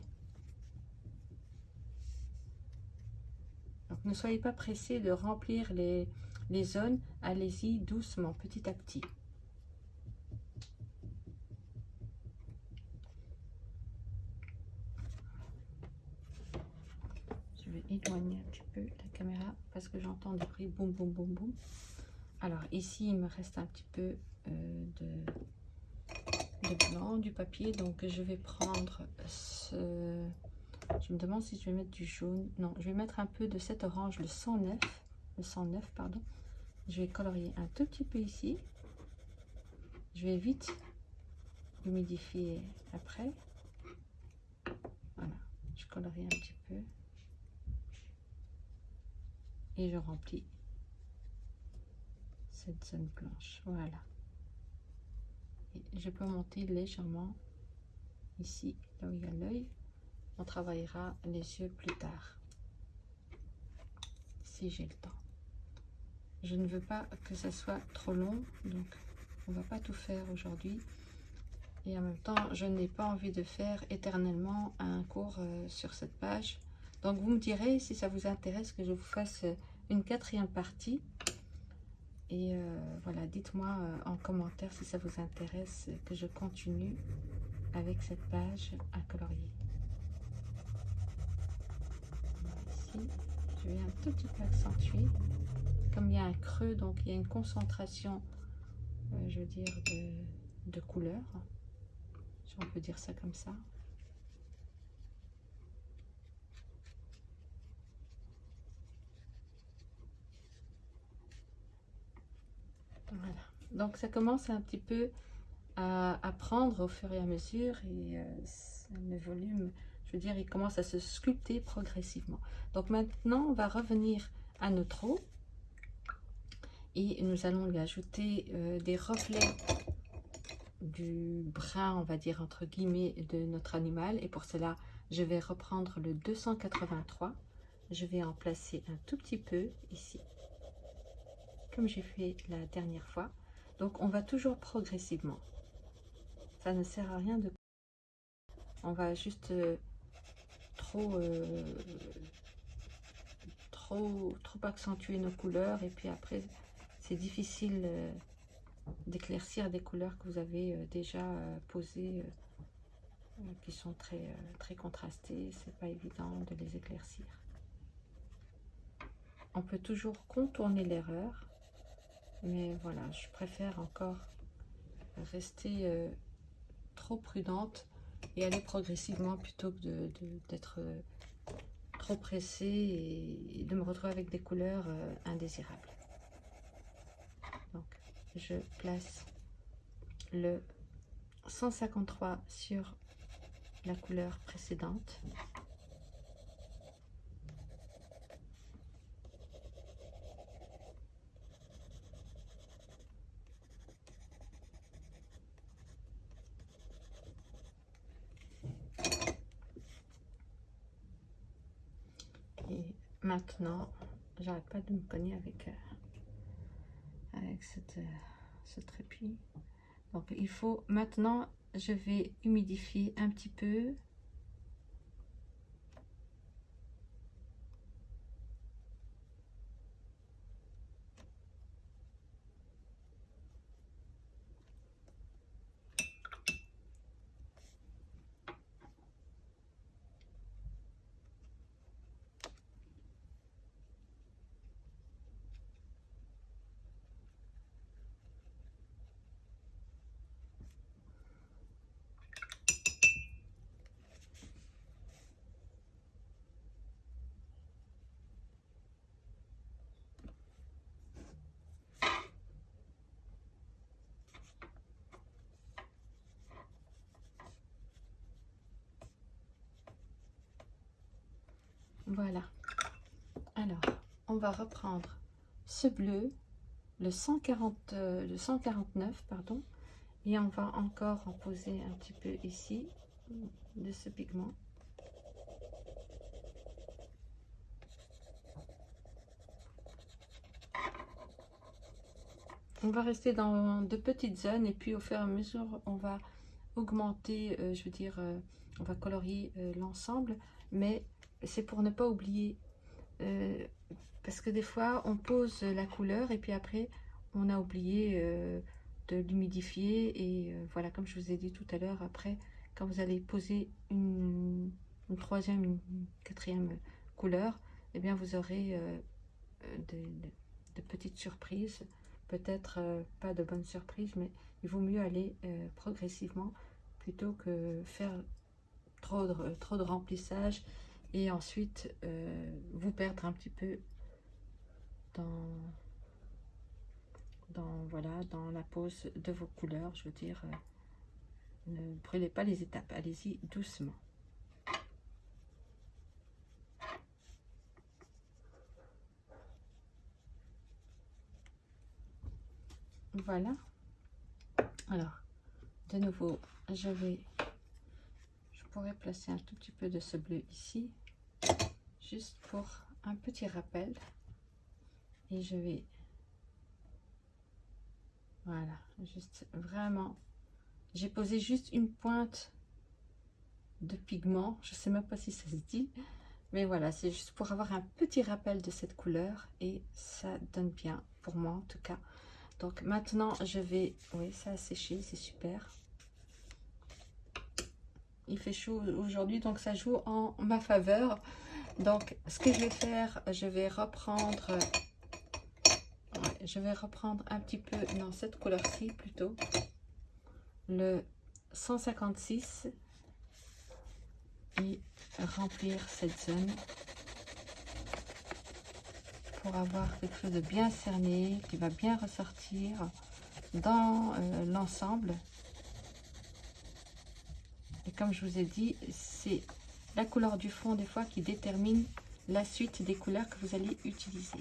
Donc ne soyez pas pressés de remplir les zones, allez-y doucement, petit à petit. Éloigner un petit peu la caméra parce que j'entends des bruits boum boum boum boum. Alors ici il me reste un petit peu euh, de, blanc, du papier, donc je vais prendre ce... Je me demande si je vais mettre du jaune. Non, je vais mettre un peu de cet orange, le 109, le 109 pardon. Je vais colorier un tout petit peu ici. Je vais vite humidifier après. Voilà, je colorie un petit peu et je remplis cette zone blanche. Voilà. Je peux monter légèrement ici là où il y a l'œil. On travaillera les yeux plus tard si j'ai le temps. Je ne veux pas que ça soit trop long donc on va pas tout faire aujourd'hui. Et en même temps je n'ai pas envie de faire éternellement un cours euh, sur cette page donc vous me direz si ça vous intéresse que je vous fasse une quatrième partie. Et euh, voilà, dites-moi euh, en commentaire si ça vous intéresse que je continue avec cette page à colorier. Ici, je vais un tout petit peu accentuer. Comme il y a un creux, donc il y a une concentration, euh, je veux dire, de, de couleurs. Si on peut dire ça comme ça. Voilà. Donc ça commence un petit peu à, prendre au fur et à mesure et euh, le volume, je veux dire, il commence à se sculpter progressivement. Donc maintenant, on va revenir à notre eau et nous allons lui ajouter euh, des reflets du brun, on va dire entre guillemets, de notre animal. Et pour cela, je vais reprendre le 283. Je vais en placer un tout petit peu ici comme j'ai fait la dernière fois. Donc on va toujours progressivement. Ça ne sert à rien de... On va juste euh, trop, euh, trop, trop accentuer nos couleurs et puis après c'est difficile euh, d'éclaircir des couleurs que vous avez déjà posées qui sont très, très contrastées. C'est pas évident de les éclaircir. On peut toujours contourner l'erreur mais voilà, je préfère encore rester euh, trop prudente et aller progressivement plutôt que d'être euh, trop pressée et de me retrouver avec des couleurs euh, indésirables. Donc, je place le 153 sur la couleur précédente. Et j'arrête pas de me cogner avec, euh, cette, euh, ce trépied. Donc il faut maintenant, je vais humidifier un petit peu Voilà. Alors, on va reprendre ce bleu, le, 140, euh, 149, pardon, et on va encore en poser un petit peu ici de ce pigment. On va rester dans de petites zones et puis au fur et à mesure, on va augmenter, euh, je veux dire, euh, on va colorier l'ensemble, mais c'est pour ne pas oublier. Euh, parce que des fois, on pose la couleur et puis après, on a oublié euh, de l'humidifier. Et euh, voilà, comme je vous ai dit tout à l'heure, après, quand vous allez poser une, troisième, une quatrième couleur, eh bien, vous aurez de, petites surprises. Peut-être pas de bonnes surprises, mais il vaut mieux aller progressivement plutôt que faire trop de, trop de remplissage et ensuite euh, vous perdre un petit peu dans, dans, voilà, dans la pose de vos couleurs. Je veux dire, euh, ne brûlez pas les étapes, allez-y doucement. Voilà. Alors, de nouveau, je vais, je pourrais placer un tout petit peu de ce bleu ici juste pour un petit rappel. Et je vais voilà juste vraiment j'ai posé juste une pointe de pigment. Je sais même pas si ça se dit mais voilà c'est juste pour avoir un petit rappel de cette couleur et ça donne bien pour moi en tout cas. Donc maintenant je vais oui ça a séché c'est super. Il fait chaud aujourd'hui donc ça joue en ma faveur donc, ce que je vais faire, je vais reprendre, je vais reprendre un petit peu dans cette couleur-ci plutôt, le 156 et remplir cette zone pour avoir quelque chose de bien cerné qui va bien ressortir dans euh, l'ensemble. Et comme je vous ai dit, c'est la couleur du fond des fois qui détermine la suite des couleurs que vous allez utiliser.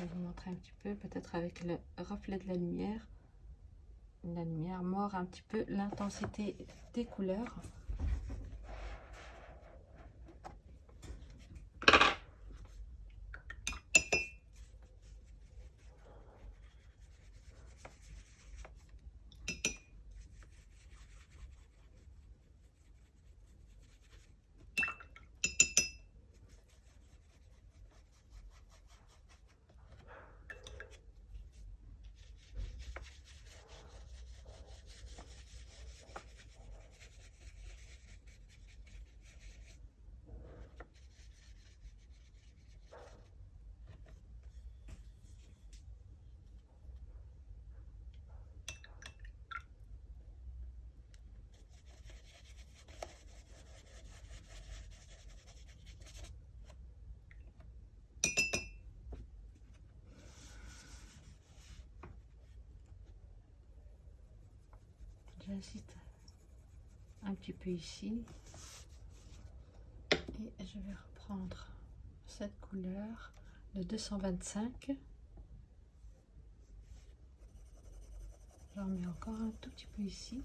Je vais vous montrer un petit peu, peut-être avec le reflet de la lumière. La lumière mord un petit peu l'intensité des couleurs. Un petit peu ici. Et je vais reprendre cette couleur le 225 j'en mets encore un tout petit peu ici.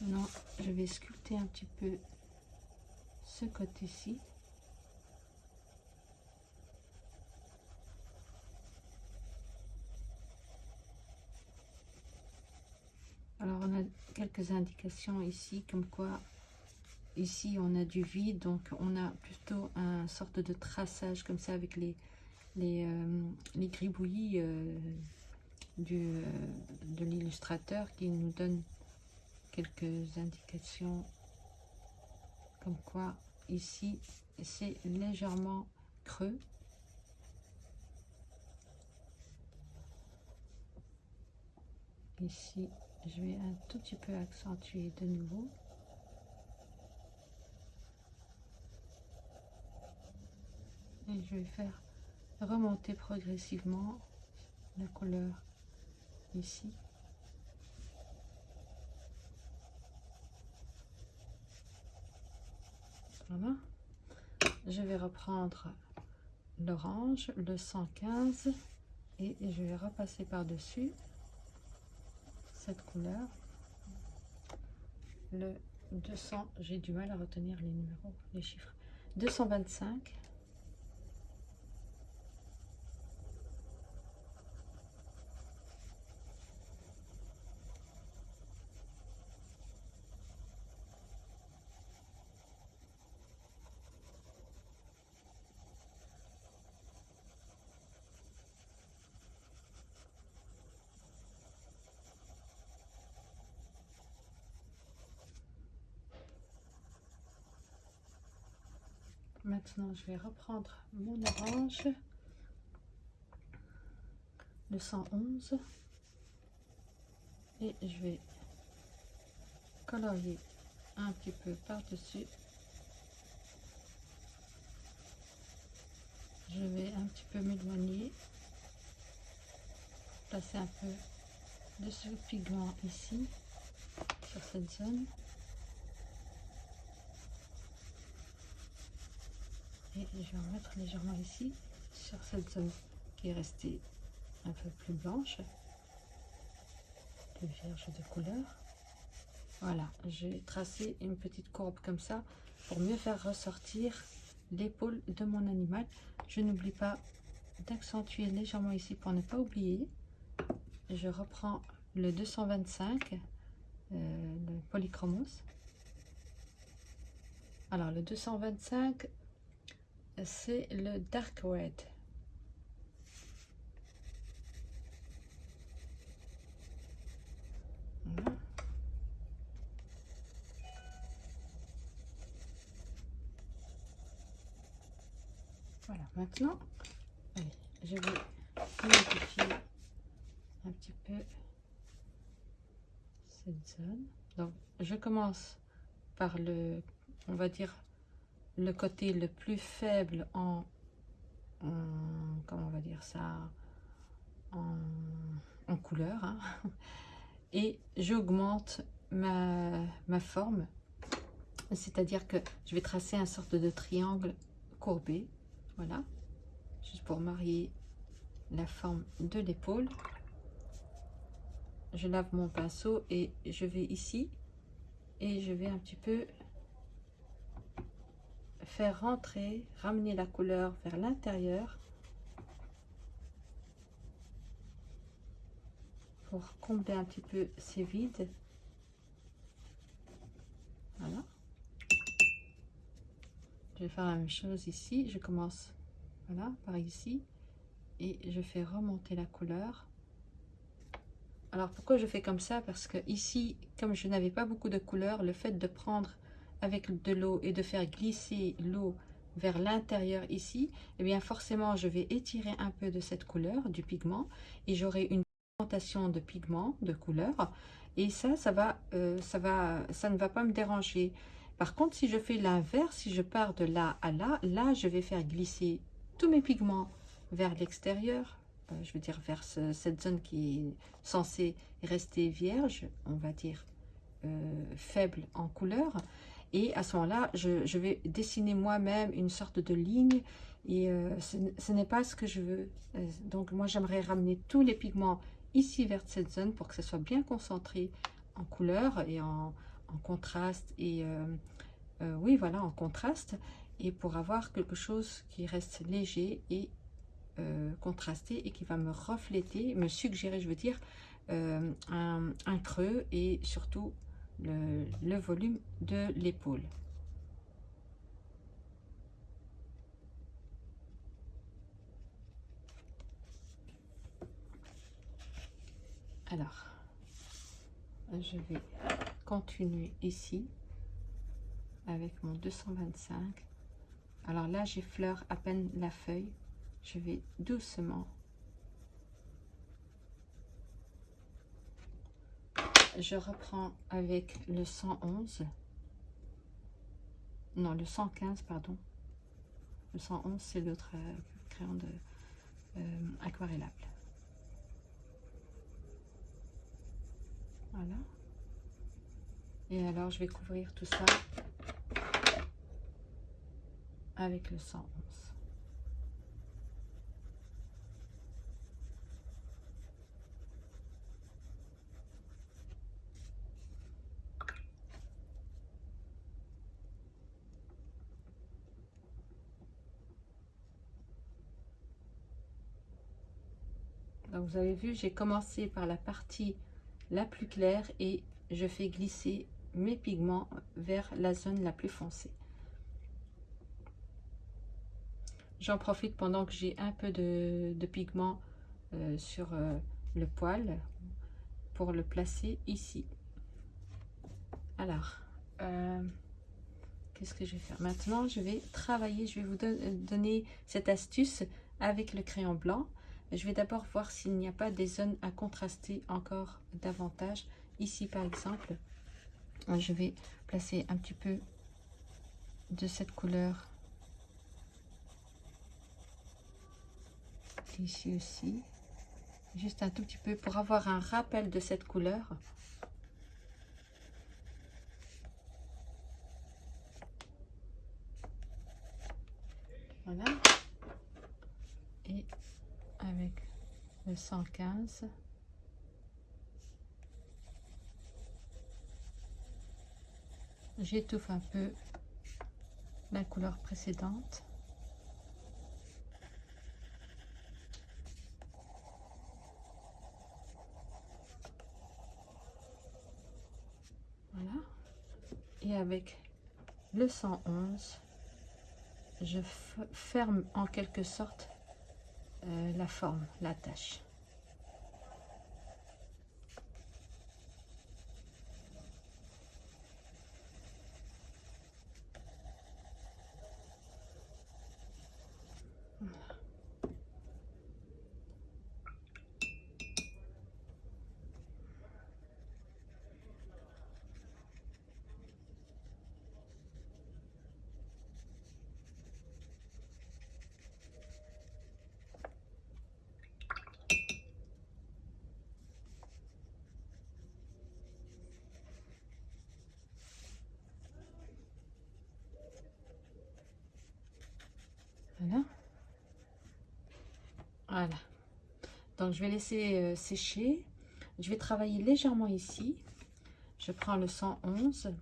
Maintenant je vais sculpter un petit peu ce côté-ci alors on a indications ici comme quoi ici on a du vide donc on a plutôt un sorte de traçage comme ça avec les les, euh, les gribouillis euh, du, euh, de l'illustrateur qui nous donne quelques indications comme quoi ici c'est légèrement creux. Ici je vais un tout petit peu accentuer de nouveau. Et je vais faire remonter progressivement la couleur ici. Voilà. Je vais reprendre l'orange le 115 et je vais repasser par dessus couleur. Le 200 j'ai du mal à retenir les numéros les chiffres. 225 Maintenant, je vais reprendre mon orange, le 111, et je vais colorier un petit peu par-dessus. Je vais un petit peu m'éloigner, passer un peu de ce pigment ici, sur cette zone. Je vais en mettre légèrement ici sur cette zone qui est restée un peu plus blanche plus vierge de couleur. Voilà j'ai tracé une petite courbe comme ça pour mieux faire ressortir l'épaule de mon animal. Je n'oublie pas d'accentuer légèrement ici pour ne pas oublier. Je reprends le 225 euh, le polychromos. Alors le 225 c'est le dark red. Voilà. maintenant, je vais modifier un petit peu cette zone. Donc, je commence par le, on va dire, le côté le plus faible en, comment on va dire ça en, couleur hein. et j'augmente ma, ma forme c'est à dire que je vais tracer un sorte de triangle courbé voilà juste pour marier la forme de l'épaule je lave mon pinceau et je vais ici et je vais un petit peu faire rentrer, ramener la couleur vers l'intérieur pour combler un petit peu ces vides. Voilà. Je vais faire la même chose ici. Je commence voilà, par ici et je fais remonter la couleur. Alors pourquoi je fais comme ça? Parce que ici, comme je n'avais pas beaucoup de couleur, le fait de prendre avec de l'eau et de faire glisser l'eau vers l'intérieur ici, eh bien forcément je vais étirer un peu de cette couleur, du pigment, et j'aurai une augmentation de pigment, de couleur, et ça, ça, va, euh, ça, va, ça ne va pas me déranger. Par contre, si je fais l'inverse, si je pars de là à là, là, je vais faire glisser tous mes pigments vers l'extérieur, euh, je veux dire vers cette zone qui est censée rester vierge, on va dire faible en couleur. Et à ce moment-là, je, vais dessiner moi-même une sorte de ligne. Et ce, n'est pas ce que je veux. donc moi, j'aimerais ramener tous les pigments ici vers cette zone pour que ce soit bien concentré en couleur et en, contraste. Et oui, voilà, en contraste. Et pour avoir quelque chose qui reste léger et euh, contrasté et qui va me refléter, me suggérer, je veux dire, euh, un, creux et surtout le, volume de l'épaule. Alors, je vais continuer ici avec mon 225. Alors là, j'effleure à peine la feuille je vais doucement je reprends avec le 111 non le 115 pardon. Le 111 c'est l'autre euh, crayon de euh, aquarellable. Voilà. Et alors je vais couvrir tout ça avec le 111 vous avez vu, j'ai commencé par la partie la plus claire et je fais glisser mes pigments vers la zone la plus foncée. J'en profite pendant que j'ai un peu de, pigment euh, sur euh, le poil pour le placer ici. Alors, euh, qu'est-ce que je vais faire? Maintenant, je vais travailler, je vais vous donner cette astuce avec le crayon blanc. Je vais d'abord voir s'il n'y a pas des zones à contraster encore davantage. Ici, par exemple, je vais placer un petit peu de cette couleur ici aussi. Juste un tout petit peu pour avoir un rappel de cette couleur. Voilà. Et avec le 115 j'étouffe un peu la couleur précédente. Voilà. Et avec le 111 je ferme en quelque sorte la forme, la tâche. Voilà. Je vais laisser euh, sécher. Je vais travailler légèrement ici. Je prends le 111.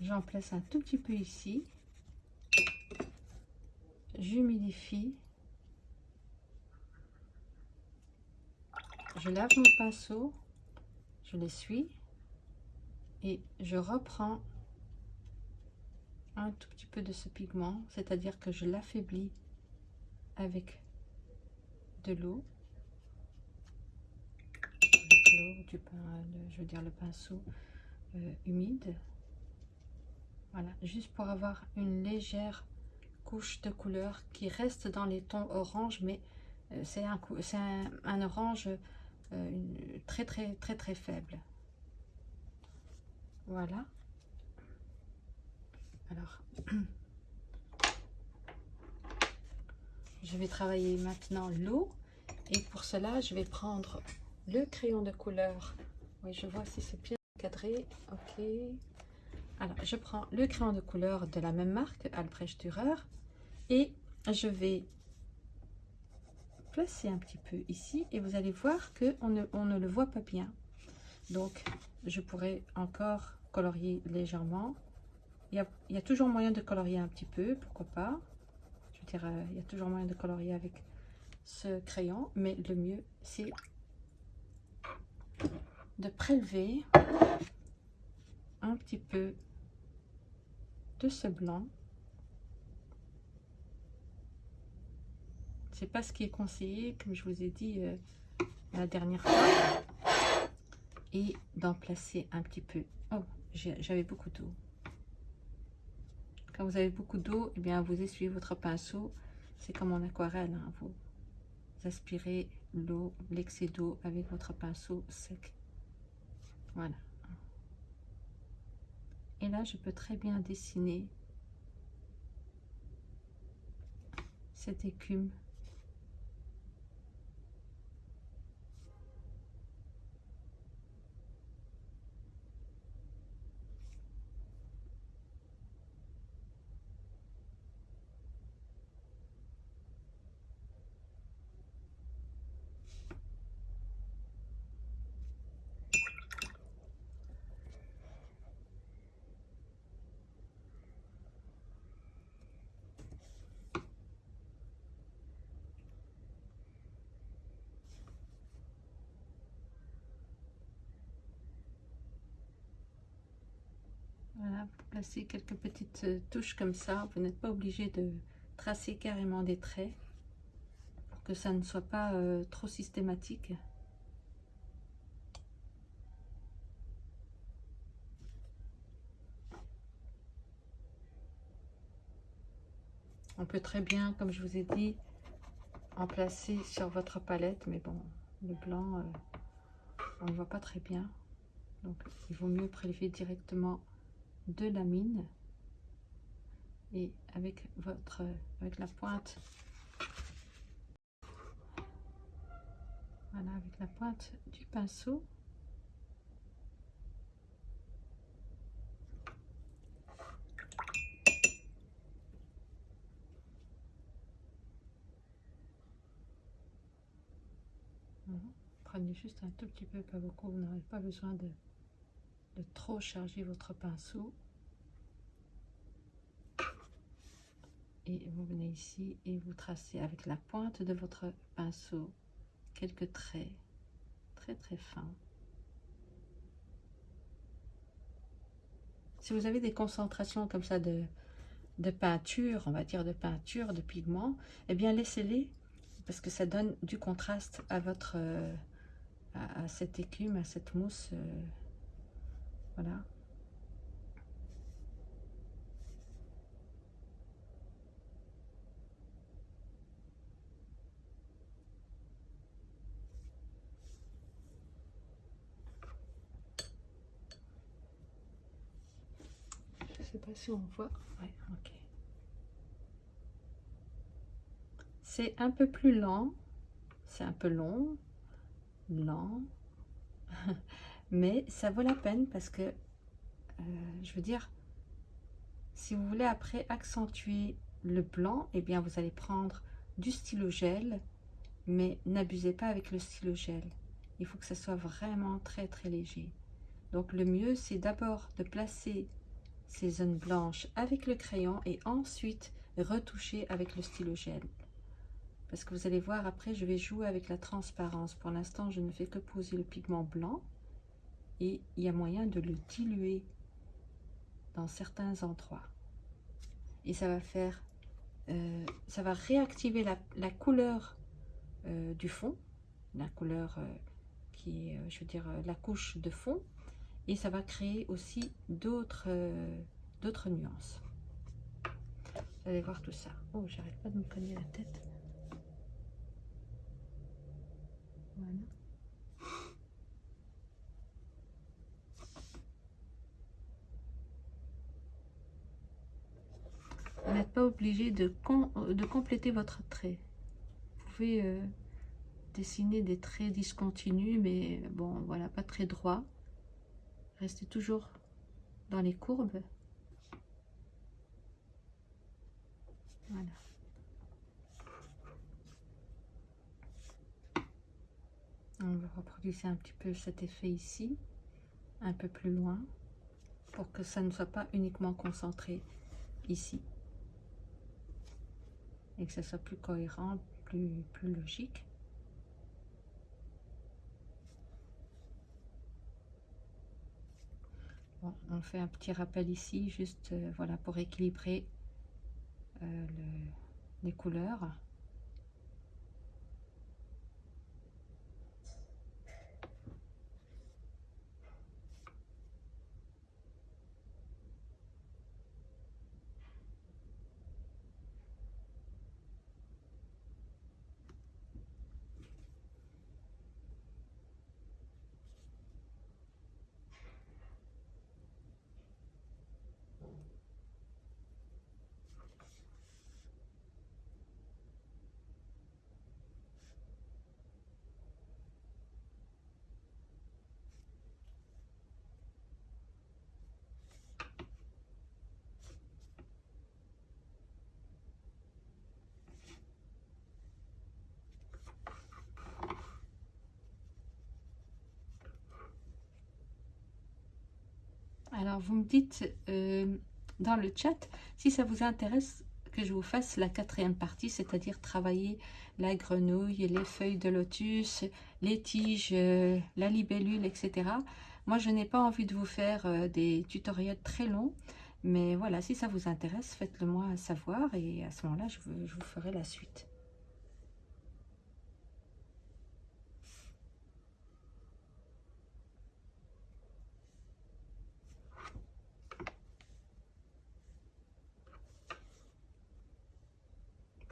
J'en place un tout petit peu ici. J'humidifie. Je lave mon pinceau. Je l'essuie. Et je reprends un tout petit peu de ce pigment, c'est-à-dire que je l'affaiblis avec de l'eau, du pain, je veux dire le pinceau euh, humide. Voilà, juste pour avoir une légère couche de couleur qui reste dans les tons orange, mais euh, c'est un, orange euh, très très très très faible. Voilà. Alors, je vais travailler maintenant l'eau. Et pour cela, je vais prendre le crayon de couleur. Oui, je vois si c'est bien cadré. Ok. Alors, je prends le crayon de couleur de la même marque, Albrecht Dürer. Et je vais placer un petit peu ici. Et vous allez voir qu'on on ne le voit pas bien. Donc, je pourrais encore colorier légèrement. Il y, a, toujours moyen de colorier un petit peu, pourquoi pas. Je veux dire, euh, il y a toujours moyen de colorier avec ce crayon, mais le mieux, c'est de prélever un petit peu de ce blanc. C'est pas ce qui est conseillé, comme je vous ai dit euh, la dernière fois et d'en placer un petit peu. Oh, j'avais beaucoup d'eau. Quand vous avez beaucoup d'eau, eh bien vous essuyez votre pinceau. C'est comme en aquarelle. Hein, vous aspirez l'eau, l'excès d'eau avec votre pinceau sec. Voilà. Et là, je peux très bien dessiner cette écume Quelques petites euh, touches comme ça. Vous n'êtes pas obligé de tracer carrément des traits pour que ça ne soit pas euh, trop systématique. On peut très bien, comme je vous ai dit, en placer sur votre palette, mais bon, le blanc, euh, on ne voit pas très bien. Donc, il vaut mieux prélever directement de la mine et avec votre avec la pointe. Voilà avec la pointe du pinceau. Prenez juste un tout petit peu pas beaucoup vous n'avez pas besoin de de trop charger votre pinceau. Et vous venez ici et vous tracez avec la pointe de votre pinceau quelques traits très très fins. Si vous avez des concentrations comme ça de, peinture, on va dire de peinture, de pigments, eh bien laissez-les parce que ça donne du contraste à votre euh, à, cette écume, à cette mousse. Euh, voilà. Je sais pas si on voit. Ouais, ok. C'est un peu plus lent. C'est un peu long. Lent. mais ça vaut la peine parce que, euh, je veux dire, si vous voulez après accentuer le blanc, eh bien vous allez prendre du stylo gel, mais n'abusez pas avec le stylo gel. Il faut que ça soit vraiment très très léger. Donc le mieux, c'est d'abord de placer ces zones blanches avec le crayon et ensuite retoucher avec le stylo gel. Parce que vous allez voir, après, je vais jouer avec la transparence. Pour l'instant, je ne fais que poser le pigment blanc et il y a moyen de le diluer dans certains endroits. Et ça va faire, euh, ça va réactiver la, couleur euh, du fond, la couleur euh, qui est, je veux dire, la couche de fond, et ça va créer aussi d'autres d'autres nuances. Vous allez voir tout ça. Oh, j'arrête pas de me cogner la tête. Voilà. Pas obligé de, de compléter votre trait. pouvez euh, dessiner des traits discontinus, mais bon, voilà, pas très droit. Restez toujours dans les courbes. Voilà. On va reproduire un petit peu cet effet ici, un peu plus loin, pour que ça ne soit pas uniquement concentré ici. Que ça soit plus cohérent, plus, plus logique. on fait un petit rappel ici, juste euh, voilà pour équilibrer euh, les couleurs. Alors, vous me dites euh, dans le chat si ça vous intéresse que je vous fasse la quatrième partie, c'est-à-dire travailler la grenouille, les feuilles de lotus, les tiges, euh, la libellule, etc. Moi, je n'ai pas envie de vous faire euh, des tutoriels très longs, mais voilà, si ça vous intéresse, faites-le moi savoir et à ce moment-là, je vous ferai la suite.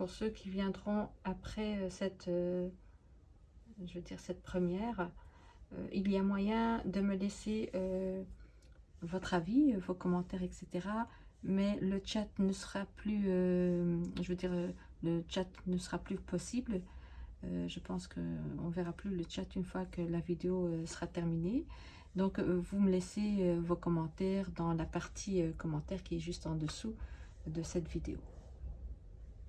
Pour ceux qui viendront après euh, cette, euh, je veux dire cette première, euh, il y a moyen de me laisser votre avis, vos commentaires, etc. Mais le chat ne sera plus, je veux dire, le chat ne sera plus possible. je pense qu'on ne verra plus le chat une fois que la vidéo sera terminée. Donc, vous me laissez vos commentaires dans la partie commentaires qui est juste en dessous de cette vidéo.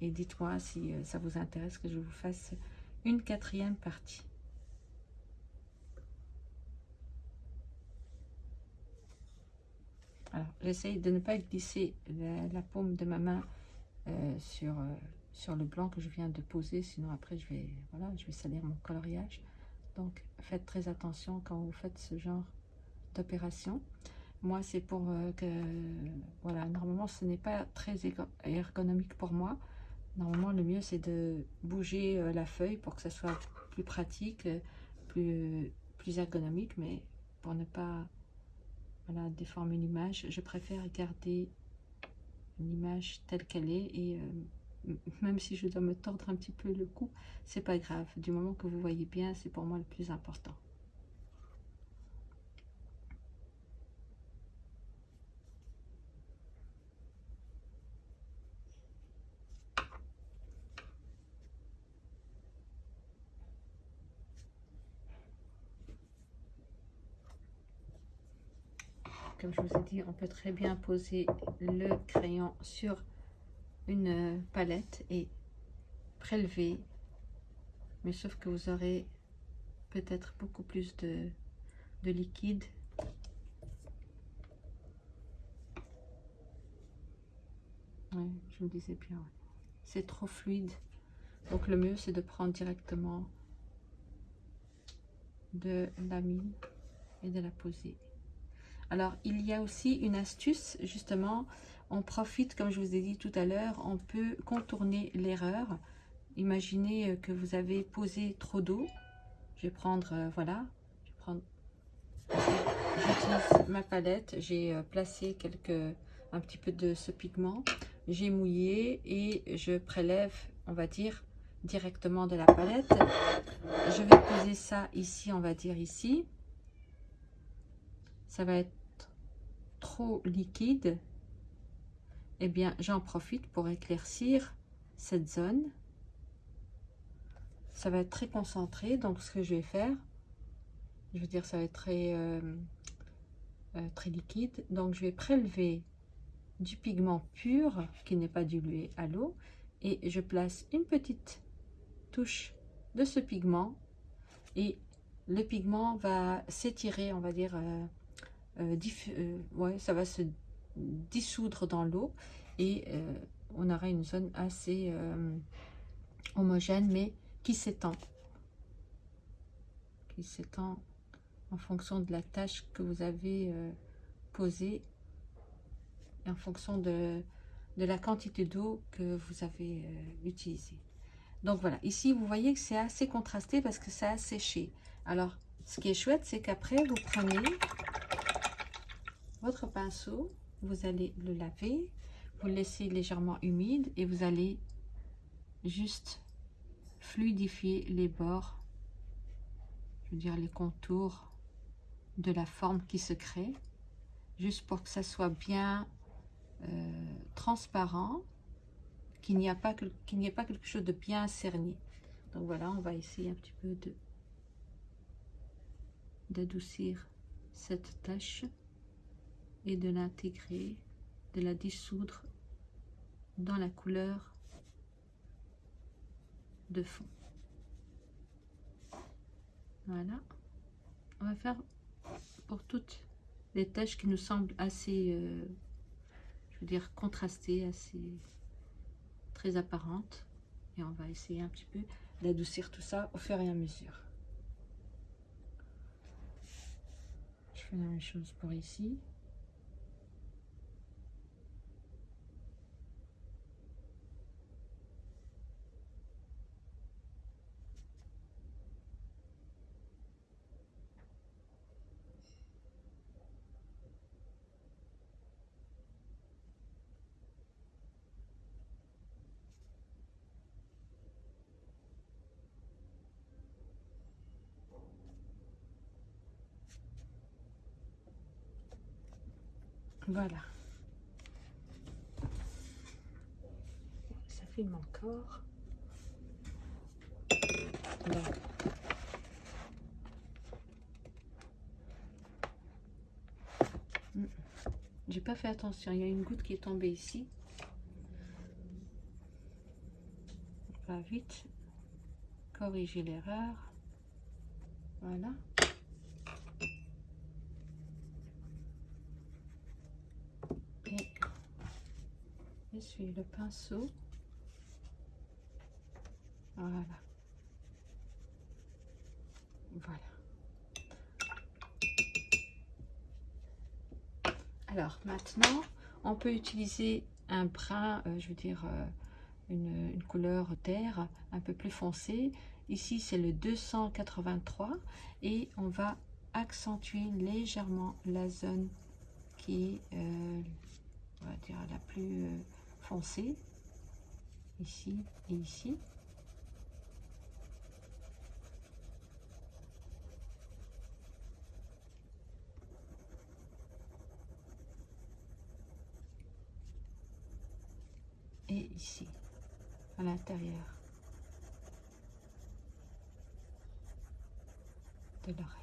Et dites-moi si euh, ça vous intéresse que je vous fasse une quatrième partie. Alors, j'essaye de ne pas glisser la, paume de ma main euh, sur, euh, sur le blanc que je viens de poser, sinon après je vais, voilà, je vais salir mon coloriage. Donc, faites très attention quand vous faites ce genre d'opération. Moi, c'est pour que, voilà, normalement, ce n'est pas très ergonomique pour moi. Normalement, le mieux, c'est de bouger euh, la feuille pour que ça soit plus pratique, plus, plus ergonomique, mais pour ne pas voilà, déformer l'image, je préfère garder l'image telle qu'elle est et euh, même si je dois me tordre un petit peu le cou, c'est pas grave. Du moment que vous voyez bien, c'est pour moi le plus important. comme je vous ai dit, on très bien poser le crayon sur une palette et prélever. Mais sauf que vous aurez peut-être beaucoup plus de, liquide. je me disais bien, c'est trop fluide. Donc le mieux, c'est de prendre directement de la mine et de la poser. Alors, il y a aussi une astuce, justement, on profite, comme je vous ai dit tout à l'heure, on peut contourner l'erreur. Imaginez que vous avez posé trop d'eau. Je vais prendre, euh, voilà, je j'utilise ma palette, j'ai euh, placé quelques, un petit peu de ce pigment, j'ai mouillé et je prélève, on va dire, directement de la palette. Je vais poser ça ici, on va dire ici. Ça va être trop liquide, eh bien, j'en profite pour éclaircir cette zone ça va être très concentré. Donc, ce que je vais faire, je veux dire, ça va être très, euh, euh, très liquide. Donc, je vais prélever du pigment pur qui n'est pas dilué à l'eau et je place une petite touche de ce pigment et le pigment va s'étirer, on va dire, euh, ouais, ça va se dissoudre dans l'eau et on aura une zone assez homogène mais qui s'étend. Qui s'étend en fonction de la tâche que vous avez euh, posée et en fonction de, de la quantité d'eau que vous avez euh, utilisée. Donc voilà, ici vous voyez que c'est assez contrasté parce que ça a séché. Alors, ce qui est chouette, c'est qu'après, vous prenez votre pinceau, vous allez le laver, vous le laissez légèrement humide et vous allez juste fluidifier les bords, je veux dire les contours de la forme qui se crée, juste pour que ça soit bien euh, transparent, qu'il n'y ait pas quelque chose de bien cerné. Donc voilà, on va essayer un petit peu d'adoucir cette tâche et de l'intégrer, de la dissoudre dans la couleur de fond. Voilà. On va faire pour toutes les tâches qui nous semblent assez, euh, je veux dire, contrastées, assez très apparentes. Et on va essayer un petit peu d'adoucir tout ça au fur et à mesure. Je fais la même chose pour ici. Voilà. Ça filme encore. Donc. Hmm. J'ai pas fait attention, il y a une goutte qui est tombée ici. On va vite corriger l'erreur. Voilà. Le pinceau. Voilà. Voilà. Alors maintenant, on peut utiliser un brin, euh, je veux dire euh, une, couleur terre un peu plus foncé. Ici, c'est le 283 et on va accentuer légèrement la zone qui est, euh, on va dire, la plus foncé, ici et ici. Et ici, à l'intérieur de l'oreille.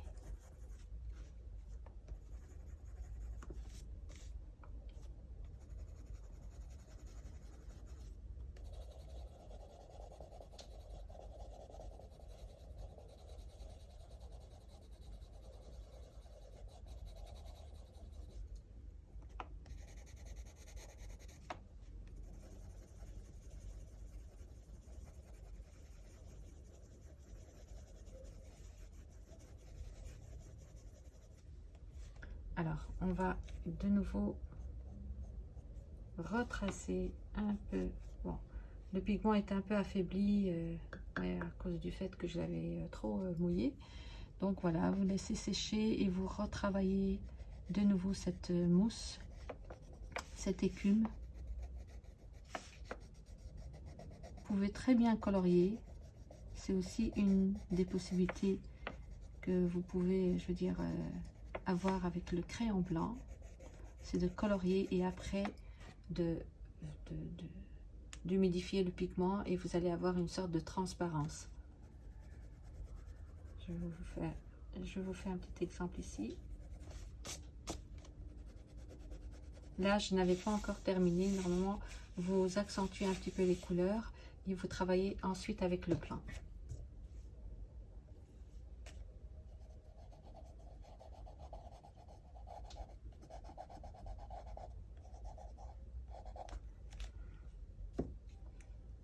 Alors, on de nouveau retracer un peu. Bon, le pigment est un peu affaibli euh, à cause du fait que je l'avais euh, trop euh, mouillé. Donc voilà, vous laissez sécher et vous retravaillez de nouveau cette mousse, cette écume. Vous pouvez très bien colorier. C'est aussi une des possibilités que vous pouvez, je veux dire, avec le crayon blanc, c'est de colorier et après de, d'humidifier le pigment et vous allez avoir une sorte de transparence. Je vous fais, je vous fais un petit exemple ici. Là, je n'avais pas encore terminé. Normalement, vous accentuez un petit peu les couleurs et vous travaillez ensuite avec le blanc.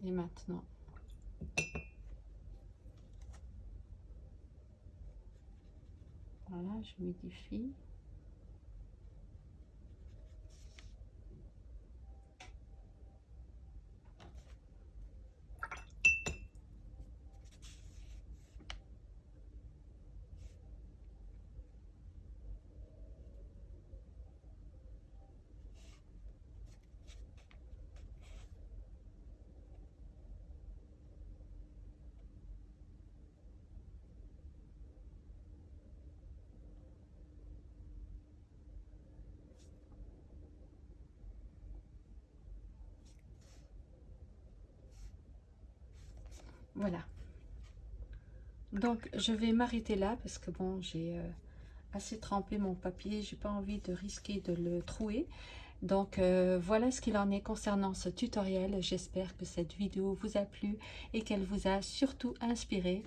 Et maintenant, voilà, je modifie. Voilà. Donc, je vais m'arrêter là parce que bon, j'ai euh, assez trempé mon papier. J'ai pas envie de risquer de le trouer. Donc, euh, voilà ce qu'il en est concernant ce tutoriel. J'espère que cette vidéo vous a plu et qu'elle vous a surtout inspiré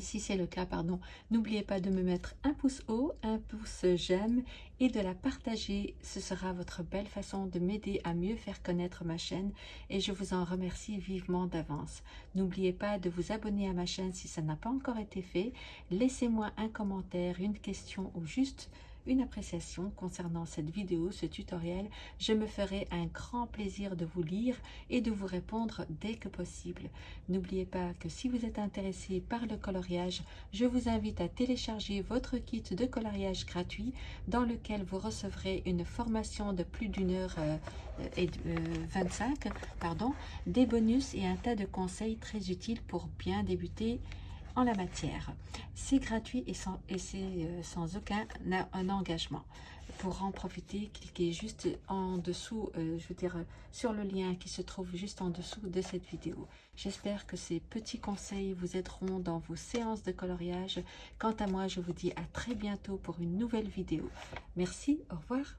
si c'est le cas, pardon, n'oubliez pas de me mettre un pouce haut, un pouce j'aime et de la partager. Ce sera votre belle façon de m'aider à mieux faire connaître ma chaîne et je vous en remercie vivement d'avance. N'oubliez pas de vous abonner à ma chaîne si ça n'a pas encore été fait. Laissez-moi un commentaire, une question ou juste une appréciation concernant cette vidéo, ce tutoriel, je me ferai un grand plaisir de vous lire et de vous répondre dès que possible. N'oubliez pas que si vous êtes intéressé par le coloriage, je vous invite à télécharger votre kit de coloriage gratuit dans lequel vous recevrez une formation de plus d'une heure euh, et 25, euh, pardon, des bonus et un tas de conseils très utiles pour bien débuter la matière. C'est gratuit et sans, euh, sans aucun un engagement. Pour en profiter, cliquez juste en dessous, euh, je veux dire, sur le lien qui se trouve juste en dessous de cette vidéo. J'espère que ces petits conseils vous aideront dans vos séances de coloriage. Quant à moi, je vous dis à très bientôt pour une nouvelle vidéo. Merci, au revoir.